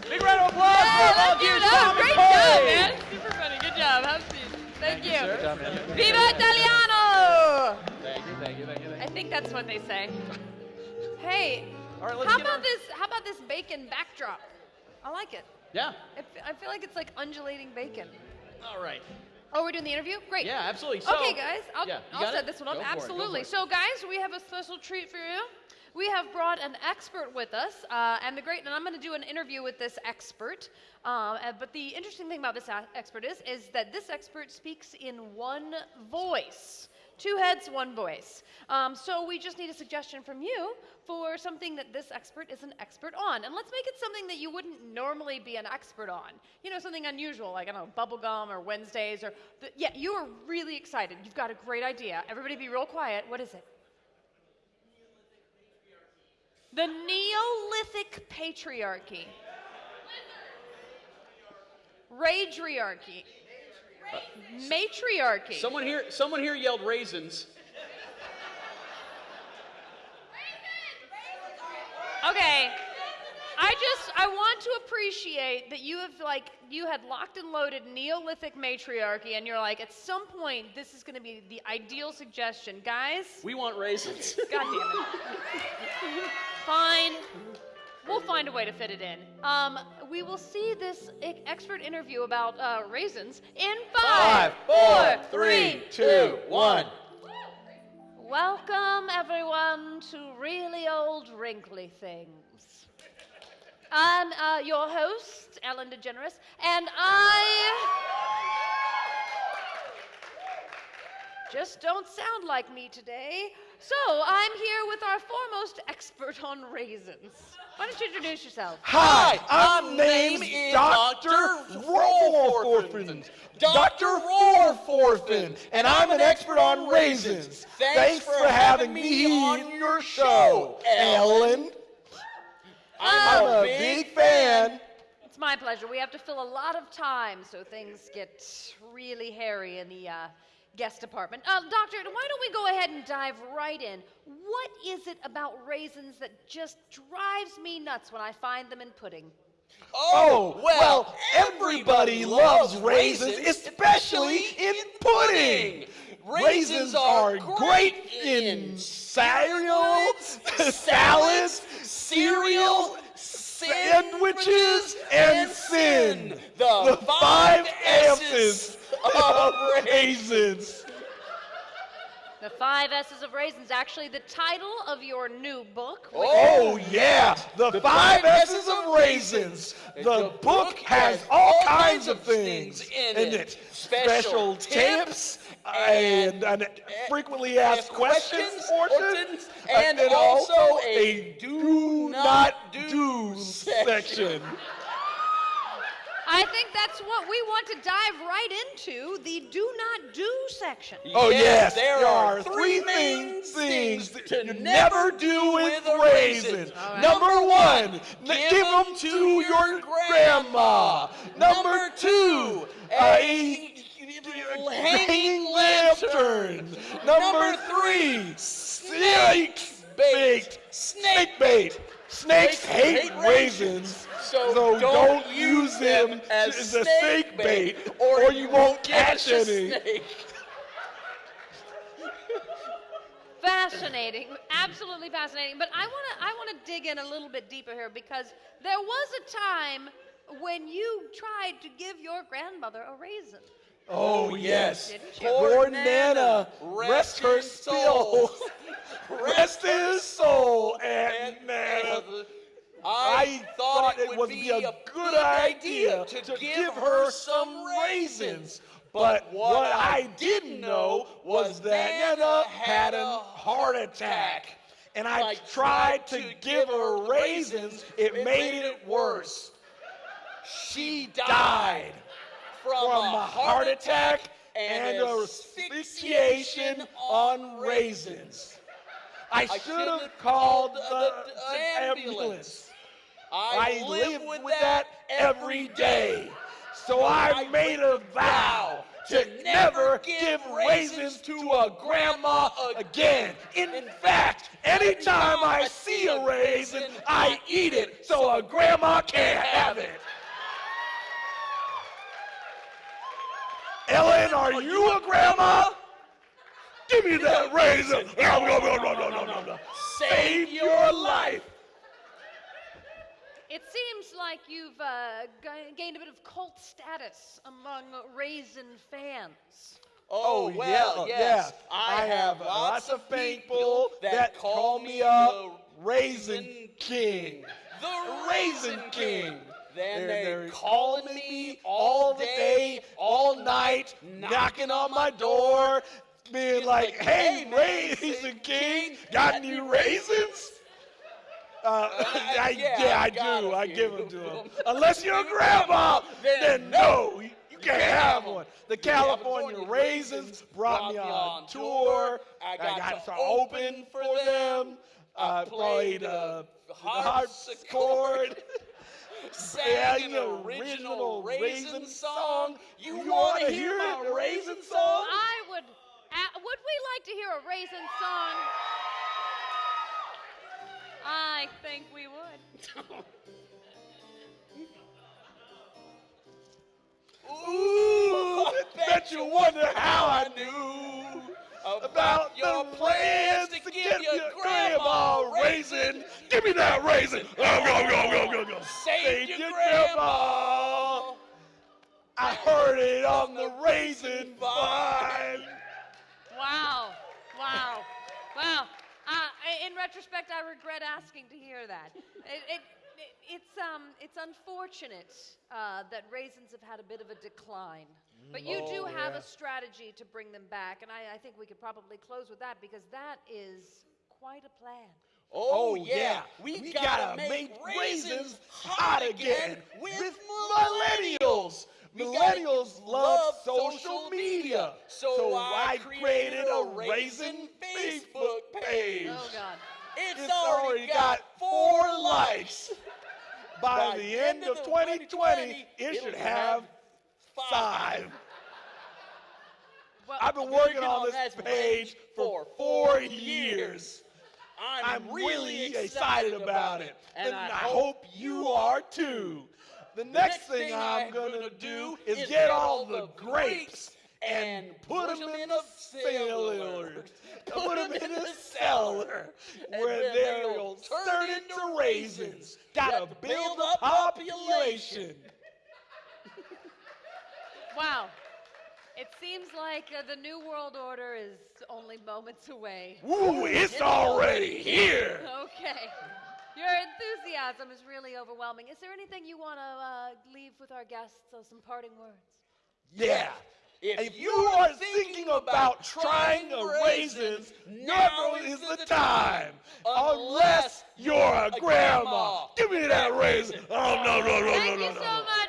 Big round of applause Hey, for let's all give you it Great job, man. Super funny. Good job. Have a seat. Thank, you. sir. Viva Italiano! Thank you, thank you, thank you, thank I think that's what they say. Hey, All right, let's how get about our- this? How about this bacon backdrop? I like it. Yeah. I feel like it's like undulating bacon. All right. Oh, we're doing the interview? Great. Yeah, absolutely. So, okay, guys, I'll, yeah, I'll set it? this one up. Go for it, go Absolutely. So, guys, we have a special treat for you. We have brought an expert with us, uh, and the great, and I'm going to do an interview with this expert. Um, uh, but the interesting thing about this expert is, is that this expert speaks in one voice. Two heads, one voice. Um, so we just need a suggestion from you for something that this expert is an expert on. And let's make it something that you wouldn't normally be an expert on. You know, something unusual, like, I don't know, bubblegum or Wednesdays or, the, yeah, you are really excited. You've got a great idea. Everybody be real quiet. What is it? The Neolithic patriarchy. Rageryarchy. Matriarchy. Someone here, someone here yelled raisins. Okay. I just I want to appreciate that you have like you had locked and loaded Neolithic matriarchy and you're like at some point this is going to be the ideal suggestion. Guys, We want raisins. god damn it. Fine. We'll find a way to fit it in. Um, we will see this expert interview about uh, raisins in five, four, three, two, one. Welcome, everyone, to Really Old Wrinkly Things. I'm uh, your host, Ellen DeGeneres, and I just don't sound like me today. So I'm here with our foremost expert on raisins. Why don't you introduce yourself? Hi, I'm I'm name is Dr. Dr. Rohrforfen. Dr. Rohrforfen, and I'm an expert on raisins. Thanks for having me on your show, Ellen. I'm a big fan. It's my pleasure. We have to fill a lot of time, so things get really hairy in the uh, guest department. Uh, doctor, why don't we go ahead and dive right in? What is it about raisins that just drives me nuts when I find them in pudding? Oh, well, everybody loves raisins, especially in pudding. Raisins are great in cereal, salads, cereal, sandwiches, and sin. The five S's of raisins. The Five S's of Raisins, actually the title of your new book. Oh, yeah, the five S's of raisins. The book has all kinds of things in it. Special tips and, and frequently asked questions portions, uh, and then also a do not do section. I think that's what we want to dive right into the do not do section. Oh yes, there are three main things to never do with raisins. Number one, n- give them to your grandma. Number two, uh, a hanging lantern. Number three, snake bait. Snake bait. Snakes hate raisins, so don't use them as a snake bait, or you won't catch any. Fascinating, absolutely fascinating. But I want to I want to dig in a little bit deeper here because there was a time when you tried to give your grandmother a raisin. Oh, oh yes, Didn't poor Nana, rest her soul, rest his soul, and Nana. I thought it would be a good idea to give her some raisins. But what I didn't know was that Nana had a heart attack. And I tried to give her raisins, it made it worse. She died from a heart attack and asphyxiation on raisins. I should have called the, the ambulance. I live with that every day. So I made a vow to never give raisins to a grandma again. In fact, anytime I see a raisin, I eat it so a grandma can't have it. Ellen, are you a grandma? Give me that raisin. No, no, no, no, no, no, no, no. Save your life. It seems like you've uh, g- gained a bit of cult status among raisin fans. Oh, well, yes. I have lots of people that call me a Raisin King. The Raisin King. Then they're calling me all the day, all night, knocking on my door, being like, hey, Raisin King, got any raisins? Uh, I, yeah, I do. I give them to them. Unless you're a grandma, then no, you you can't have one. The California Raisins brought me on tour. I got to open for them. I played uh, the harpsichord. Sang an original raisin song. You want to hear my raisin song? I would. Uh, would we like to hear a raisin song? I think we would. Ooh, bet you wonder how I knew about your plans to give your grandma a raisin. Give me that raisin. Go, go, go, go, go, go. Save your grandma. I heard it on the raisin vine. Wow. Wow. Wow. Uh, in retrospect, I regret asking to hear that. It, it, it, it's, um, it's unfortunate uh, that raisins have had a bit of a decline. But you do oh, have a strategy to bring them back, and I, I think we could probably close with that because that is quite a plan. Oh, oh yeah, we, gotta, make raisins hot again with millennials. Millennials love social media, so I created a raisin Facebook page. Oh God. It's already got four likes. By the end of 2020, it should have five. Well, I've been working on this page for four years. I'm really excited about it, and I hope you are too. The next thing I'm gonna do is get all the grapes and put them in a cellar. Put them in a cellar where they'll turn into raisins. Gotta build up population. Wow. It seems like uh, the New World Order is only moments away. Ooh, it's already here. Okay. Your enthusiasm is really overwhelming. Is there anything you want to uh, leave with our guests? Uh, some parting words? Yeah. If you are thinking about trying a raisins, now is the time. Unless you're a grandma. Give me that raisin. Oh, no, no, no, Thank no, you no, so much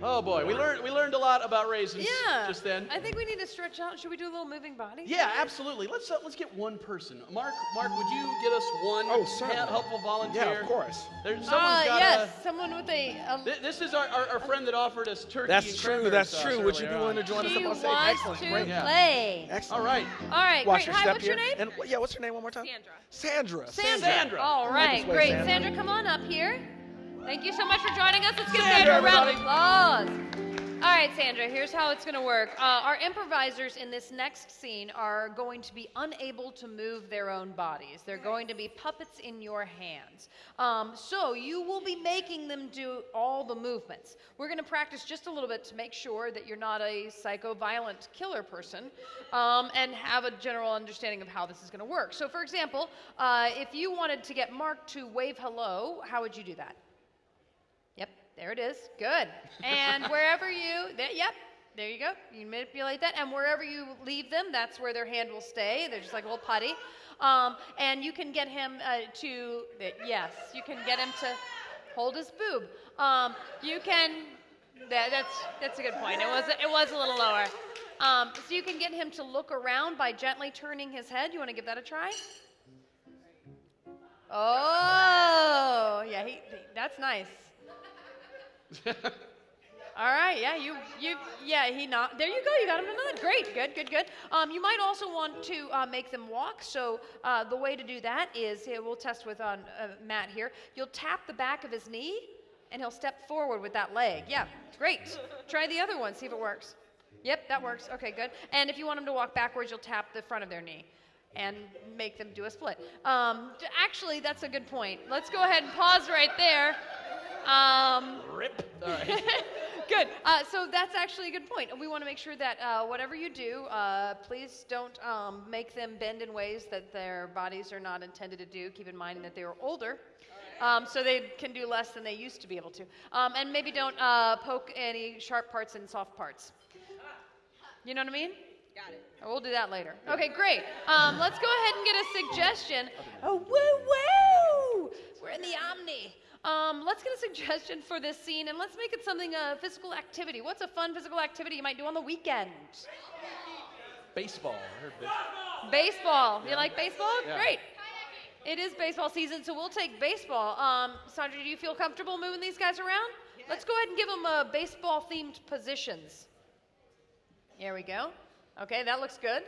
Oh boy, we learned we learned a lot about raisins yeah. just then. I think we need to stretch out. Should we do a little moving body? Yeah, absolutely. Let's uh, let's get one person. Mark, Mark, would you get us one Oh, certainly. hel- helpful volunteer? Yeah, of course. There's Uh, someone's got yes, someone with a. a Th- This is our, our, our friend that offered us turkey. That's and true. That's true. Would you be earlier willing to on. join us she up on stage? wants Excellent. to Great. Yeah. play. Excellent. All right. All right, Watch great. your Hi, step what's here. your name? And yeah, what's your name one more time? Sandra. Sandra. Sandra. Sandra. All right, great. Sandra. Sandra, come on up here. Thank you so much for joining us. Let's give Sandra, Sandra a round of applause. All right, Sandra, here's how it's going to work. Uh, our improvisers in this next scene are going to be unable to move their own bodies. They're going to be puppets in your hands. Um, so you will be making them do all the movements. We're going to practice just a little bit to make sure that you're not a psycho violent killer person um, and have a general understanding of how this is going to work. So, for example, uh, if you wanted to get Mark to wave hello, how would you do that? There it is. Good. And wherever you, there, yep, there you go. You manipulate that, and wherever you leave them, that's where their hand will stay. They're just like a little putty. Um, and you can get him uh, to, yes, you can get him to hold his boob. Um, you can, that, that's that's a good point. It was it was a little lower. Um, so you can get him to look around by gently turning his head. You want to give that a try? Oh, yeah, he- that's nice. All right, yeah, you, you, yeah, he not. There you go. You got him another. Great, good, good, good. Um, you might also want to uh, make them walk. So uh, the way to do that is, here, we'll test with on uh, Matt here. You'll tap the back of his knee, and he'll step forward with that leg. Yeah, great. Try the other one. See if it works. Yep, that works. Okay, good. And if you want them to walk backwards, you'll tap the front of their knee and make them do a split. Um, actually, that's a good point. Let's go ahead and pause right there. Um, Rip. All right. Good. Uh, so that's actually a good point. We want to make sure that uh, whatever you do, uh, please don't um, make them bend in ways that their bodies are not intended to do. Keep in mind that they are older. Um, so they can do less than they used to be able to. Um, and maybe don't uh, poke any sharp parts and soft parts. You know what I mean? Got it. We'll do that later. Okay, great. Um, let's go ahead and get a suggestion. Oh, woo woo! We're in the Omni. Um, let's get a suggestion for this scene and let's make it something a physical activity. What's a fun physical activity you might do on the weekend? Baseball. I baseball. Baseball. You like baseball? Yeah. Great. It is baseball season, so we'll take baseball. Um, Sandra, do you feel comfortable moving these guys around? Let's go ahead and give them uh, baseball themed positions. Here we go. Okay, that looks good.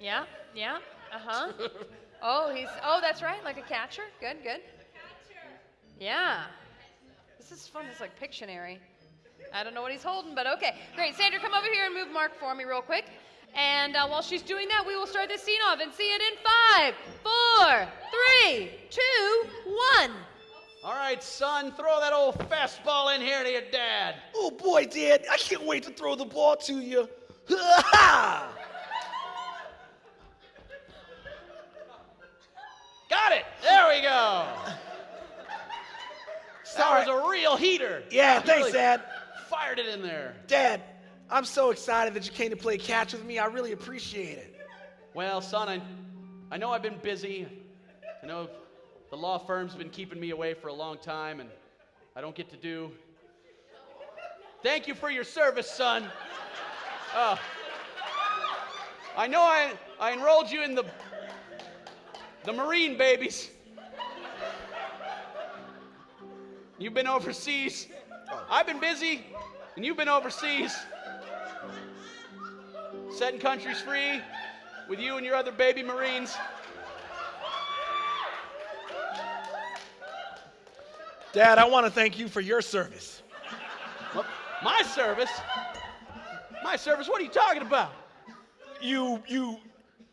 Yeah, yeah, uh huh. Oh, he's, oh, that's right, like a catcher. Good, good. Yeah. This is fun. It's like Pictionary. I don't know what he's holding, but okay. Great. Sandra, come over here and move Mark for me real quick. And uh, while she's doing that, we will start this scene off and see it in five, four, three, two, one. All right, son, throw that old fastball in here to your dad. Oh boy, Dad, I can't wait to throw the ball to you. Ha Got it. There we go. That Sorry. was a real heater. Yeah, You thanks, really Dad. Fired it in there. Dad, I'm so excited that you came to play catch with me. I really appreciate it. Well, son, I, I know I've been busy. I know the law firm's been keeping me away for a long time, and I don't get to do. Thank you for your service, son. Uh, I know I, I enrolled you in the the Marine babies. You've been overseas. Oh. I've been busy, and you've been overseas. Setting countries free with you and your other baby Marines. Dad, I want to thank you for your service. What? My service? My service? What are you talking about? You, you,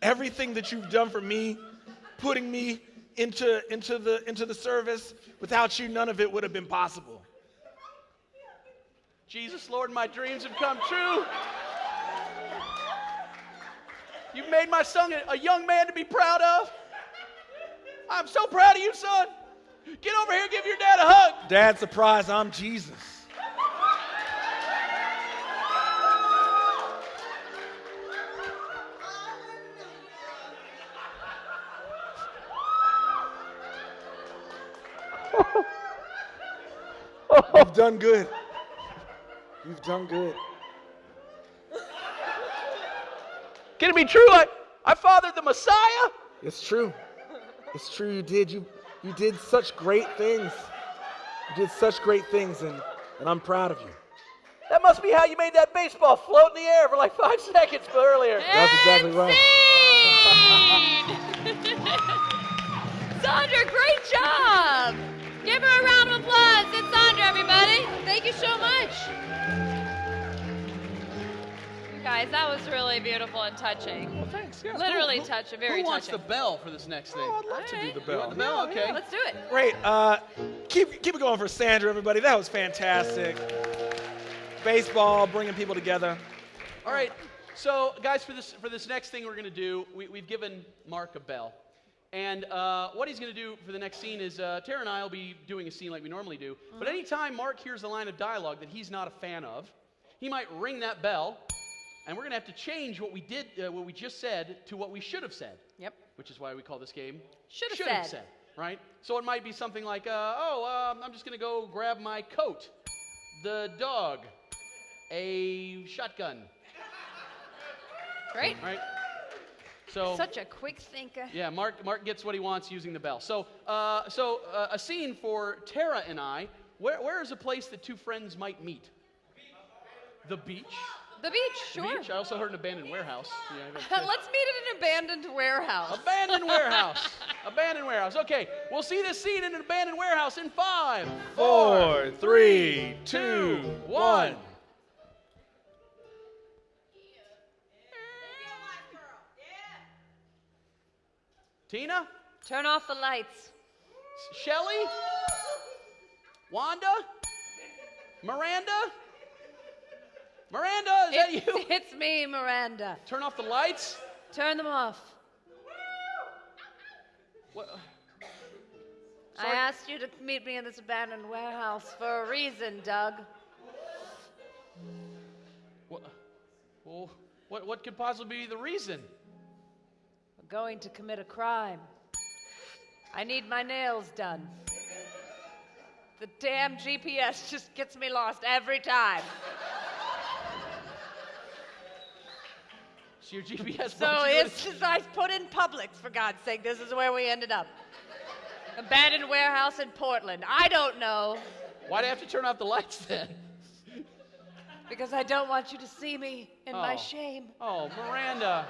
everything that you've done for me, putting me into, into, the, into the service, without you, none of it would have been possible. Jesus, Lord, my dreams have come true. You've made my son a, a young man to be proud of. I'm so proud of you, son. Get over here, give your dad a hug. Dad, surprise, I'm Jesus. You've done good. You've done good. Can it be true? I, I fathered the Messiah? It's true. It's true. You did. You you did such great things. You did such great things, and and I'm proud of you. That must be how you made that baseball float in the air for like five seconds earlier. That's exactly right. Sandra, great job! Guys, that was really beautiful and touching. Well, thanks. Yeah. Literally Who- touch, very Who wants touching. the bell for this next thing? I'd love to do the You bell. want the bell? Okay. Let's do it. Great. Uh, keep keep it going for Sandra, everybody. That was fantastic. Baseball, bringing people together. All right. So, guys, for this for this next thing we're going to do, we, we've given Mark a bell, and uh, what he's going to do for the next scene is uh, Tara and I will be doing a scene like we normally do. But anytime Mark hears a line of dialogue that he's not a fan of, he might ring that bell, and we're going to have to change what we did, uh, what we just said, to what we should have said. Yep. Which is why we call this game Should have said. said. Right. So it might be something like, uh, "Oh, um, I'm just going to go grab my coat, the dog, a shotgun." Great. Right. So Such a quick thinker. yeah, Mark Mark gets what he wants using the bell. So uh, so uh, a scene for Tara and I. Where where is a place that two friends might meet? The beach. The beach, The beach, sure. beach. I also heard an abandoned warehouse. Yeah, Let's meet at an abandoned warehouse. abandoned warehouse. abandoned warehouse. Okay, we'll see this scene in an abandoned warehouse in five, Four, three, two, one. Tina, Turn off the lights. Shelly, Wanda, Miranda, Miranda, is that you? it's me, Miranda. Turn off the lights. Turn them off. What? I asked you to meet me in this abandoned warehouse for a reason, Doug. What? Well, what? What could possibly be the reason? We're going to commit a crime. I need my nails done. The damn GPS just gets me lost every time. So your GPS. So it's just, I put in Publix, for God's sake. This is where we ended up. Abandoned warehouse in Portland. I don't know Why do I have to turn off the lights then? because I don't want you to see me in my Oh. shame. Oh, Miranda.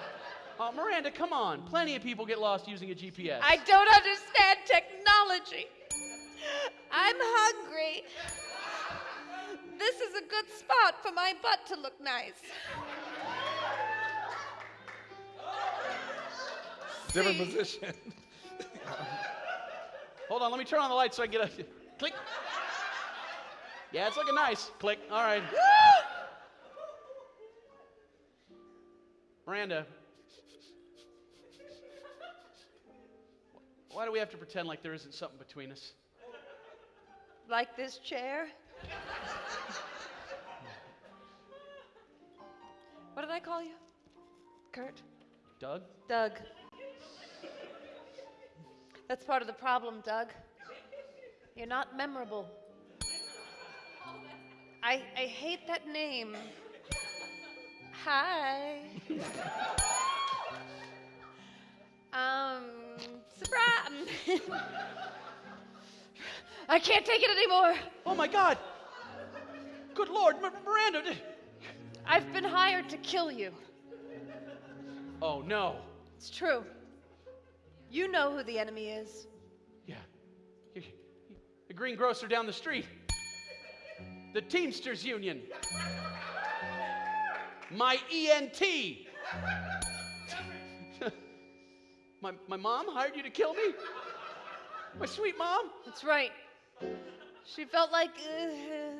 Oh, Miranda, come on. Plenty of people get lost using a GPS. I don't understand technology. I'm hungry. This is a good spot for my butt to look nice. Different position. Hold on, let me turn on the lights so I can get a click. Yeah, it's looking nice. Click. All right. Miranda. Why do we have to pretend like there isn't something between us? like this chair? what did I call you? Kurt? Doug? Doug. That's part of the problem, Doug. You're not memorable. I, I hate that name. Hi. um, surprise. I can't take it anymore. Oh my God! Good Lord, M- Miranda! I've been hired to kill you. Oh no. It's true. You know who the enemy is. Yeah. The greengrocer down the street. The Teamsters Union. My ENT. my, my mom hired you to kill me? My sweet mom? That's right. She felt like, uh,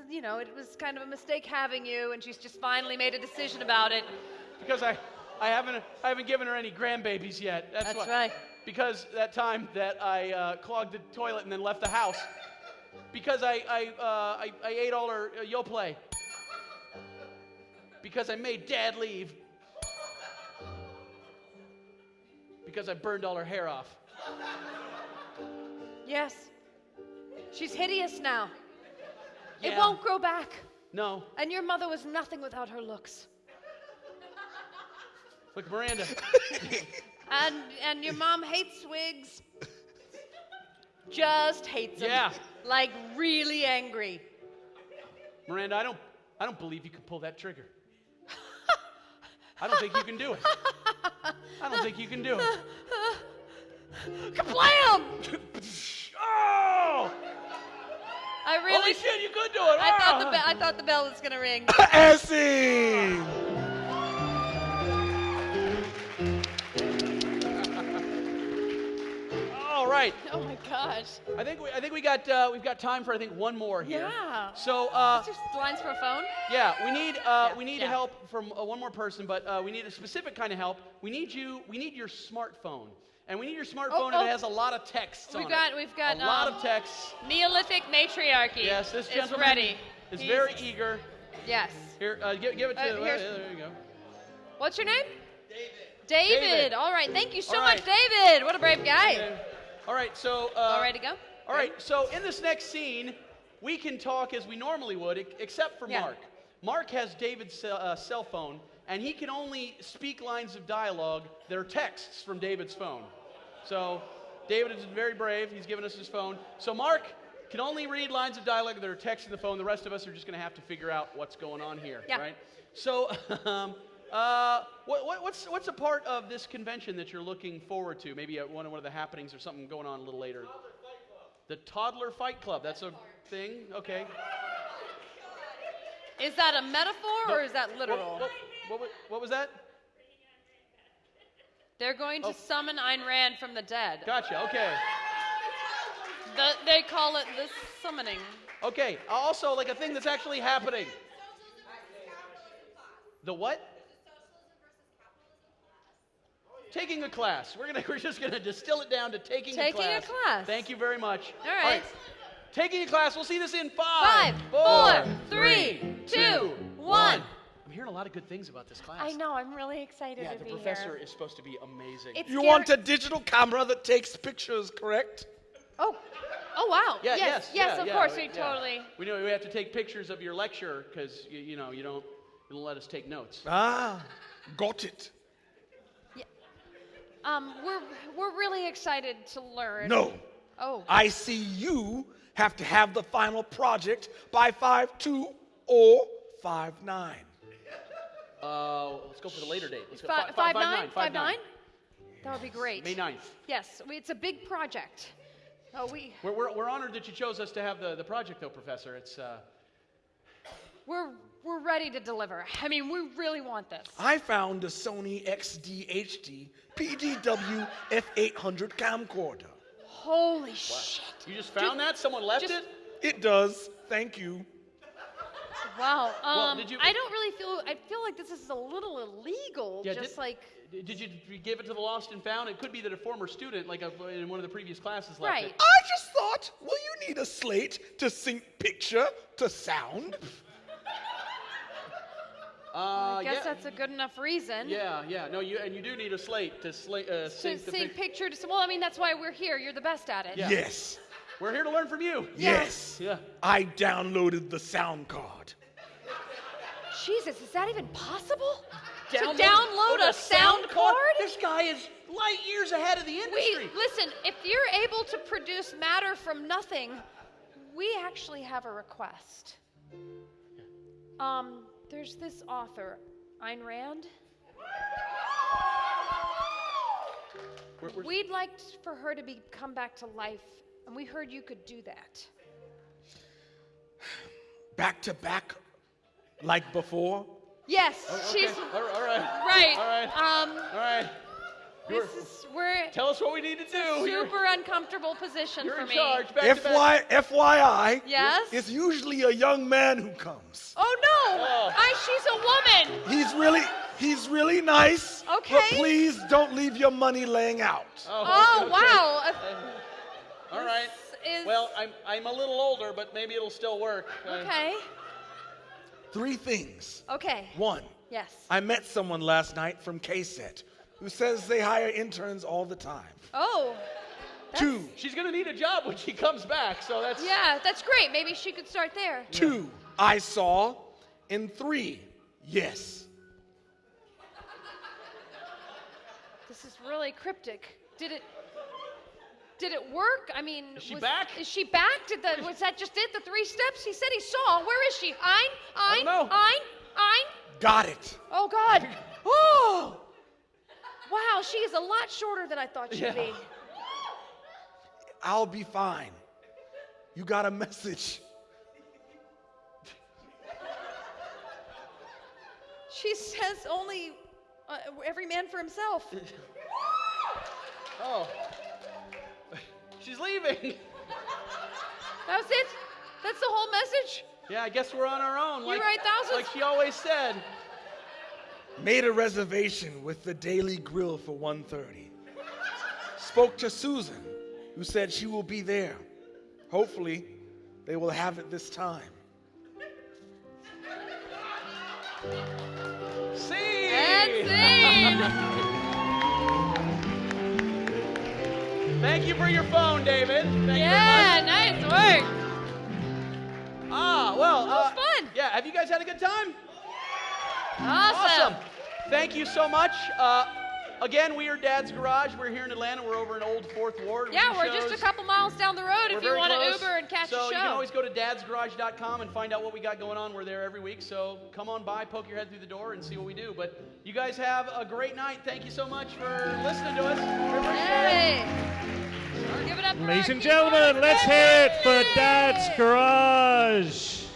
you know, it was kind of a mistake having you, and she's just finally made a decision about it. Because I, I haven't I haven't given her any grandbabies yet. That's, That's why. right. Because that time that I uh, clogged the toilet and then left the house. Because I I, uh, I, I ate all her uh, Yoplait. Because I made Dad leave. Because I burned all her hair off. Yes. She's hideous now. It won't grow back. No, And your mother was nothing without her looks. look, Miranda. And and your mom hates wigs. Just hates them. Yeah. Like really angry. Miranda, I don't I don't believe you can pull that trigger. I don't think you can do it. I don't think you can do it. Kablam! Oh! I really Holy shit, you could do it! I thought the Ah! be- I thought the bell was gonna ring. Acid! Right. Oh my gosh. I think we, I think we got uh, we've got time for I think one more here. Yeah. So uh, just lines for a phone? yeah, we need uh, Yeah, we need yeah. help from uh, one more person, but uh, we need a specific kind of help. We need you. We need your smartphone, and we need your smartphone oh. and it has a lot of texts We've on got it. we've got a lot um, of texts. Neolithic matriarchy. Yes, this gentleman is ready. is He's- very eager. Yes. Here, uh, give, give it to. Uh, Uh, here's- there you go. What's your name? David. David. All right. Thank you so All much. David. What a brave guy. Okay. All right, so. Uh, All ready to go? All right, so in this next scene, we can talk as we normally would, except for Yeah. Mark. Mark has David's cell, uh, cell phone, and he can only speak lines of dialogue that are texts from David's phone. So, David is very brave. He's given us his phone. So, Mark can only read lines of dialogue that are text in the phone. The rest of us are just going to have to figure out what's going on here, Yeah. right? So, um, uh, what, what, what's, what's a part of this convention that you're looking forward to? Maybe at one of, one of the happenings or something going on a little later. The Toddler Fight Club. That's a thing? Okay. Is that a metaphor or is that literal? What, what, what, what was that? They're going to Oh. summon Ayn Rand from the dead. Gotcha. Okay. The, they call it the summoning. Okay. Also, like a thing that's actually happening. The what? Taking a class. We're gonna. We're just gonna distill it down to taking, Taking a a class. class. Thank you very much. All right. Taking a class. We'll see this in Five, five, four, three, two, one. I'm hearing a lot of good things about this class. I know. I'm really excited Yeah, to the be professor here. is supposed to be amazing. It's You want a digital camera that takes pictures, correct? Oh. Oh wow. Yeah, yes. yes, yeah, of yeah, course. we- We yeah. totally. We know we have to take pictures of your lecture because you, you know you don't you don't let us take notes. Ah, got it. Um, we're we're really excited to learn. No, Oh. I see you have to have the final project by 5-2 or 5-9. Uh, let's go for the later date. Let's go Fi- fi- Five nine. nine, Five nine? That would be great. May 9th. Yes, we- it's a big project. Oh, we We're, we're, we're honored that you chose us to have the, the project, though, Professor. It's uh, we're we're ready to deliver. I mean, we really want this. I found a Sony XD-HD PDW F800 camcorder. Holy shit! you just found that. Someone left just- it. It does. Thank you. Wow. Um, Well, did you- I don't really feel. I feel like this is a little illegal. Yeah, just did- like. Did you did you give it to the lost and found? It could be that a former student, like a, in one of the previous classes, left Right. it. I just thought, well, you need a slate to sync picture to sound. Uh, I guess yeah, that's a good enough reason. Yeah, yeah. No, you and you do need a slate to sla- uh, To sync the sync pic- picture to. Well, I mean, that's why we're here. You're the best at it. Yeah. Yes. We're here to learn from you. Yes. Yeah. I downloaded the sound card. Jesus, is that even possible? Download- to download oh, a sound card? This guy is light years ahead of the industry. We listen. If you're able to produce matter from nothing, we actually have a request. Um, there's this author, Ayn Rand. We're- we're- We'd like for her to be come back to life, and we heard you could do that. Back to back, like before. Yes, okay. she's All right. All right. right. All right. Um, All right. You're- this is we're Tell us what we need to do. You're- super uncomfortable position You're for in me. charge. Back to back. FY, FYI, Yes. it's usually a young man who comes. Oh no! Oh. I, she's a woman. He's really, he's really nice. Okay. But please don't leave your money laying out. Oh okay. wow! Uh, All right. is- Well, I'm I'm a little older, but maybe it'll still work. Uh, Okay. Three things. Okay. One, Yes. I met someone last night from KSET who says they hire interns all the time. Oh. Two, She's gonna need a job when she comes back, so that's Yeah, that's great. Maybe she could start there. two, I saw. And three, yes. This is really cryptic. Did it? Did it work? I mean, Is she was- back? Is she back? Did the was that just it? The three steps he said he saw. Where is she? Ayn, Ayn, oh, don't. Ayn, Ayn. Got it. Oh God. Oh. Wow, she is a lot shorter than I thought she'd Yeah. be. I'll be fine. You got a message. She says only uh, every man for himself. Oh. She's leaving. That was it. That's the whole message. Yeah, I guess we're on our own. Like, write thousands? like she always said. Made a reservation with the Daily Grill for 1:30. Spoke to Susan, who said she will be there. Hopefully, they will have it this time. See. And scene. Thank you for your phone, David. Thank yeah, you very much. nice work. Ah, well. That was uh, fun. Yeah, have you guys had a good time? Awesome. Thank you so much. Uh, again, we are Dad's Garage. We're here in Atlanta. We're over in Old Fourth Ward. Yeah, we're just a couple miles down the road We're if you want to. Uber and catch so a show. So you can always go to dadsgarage.com and find out what we got going on. We're there every week. So come on by, poke your head through the door, and see what we do. But you guys have a great night. Thank you so much for listening to us. We appreciate it. Hey. Give it up for Ladies and gentlemen, let's hear it for Dad's Garage.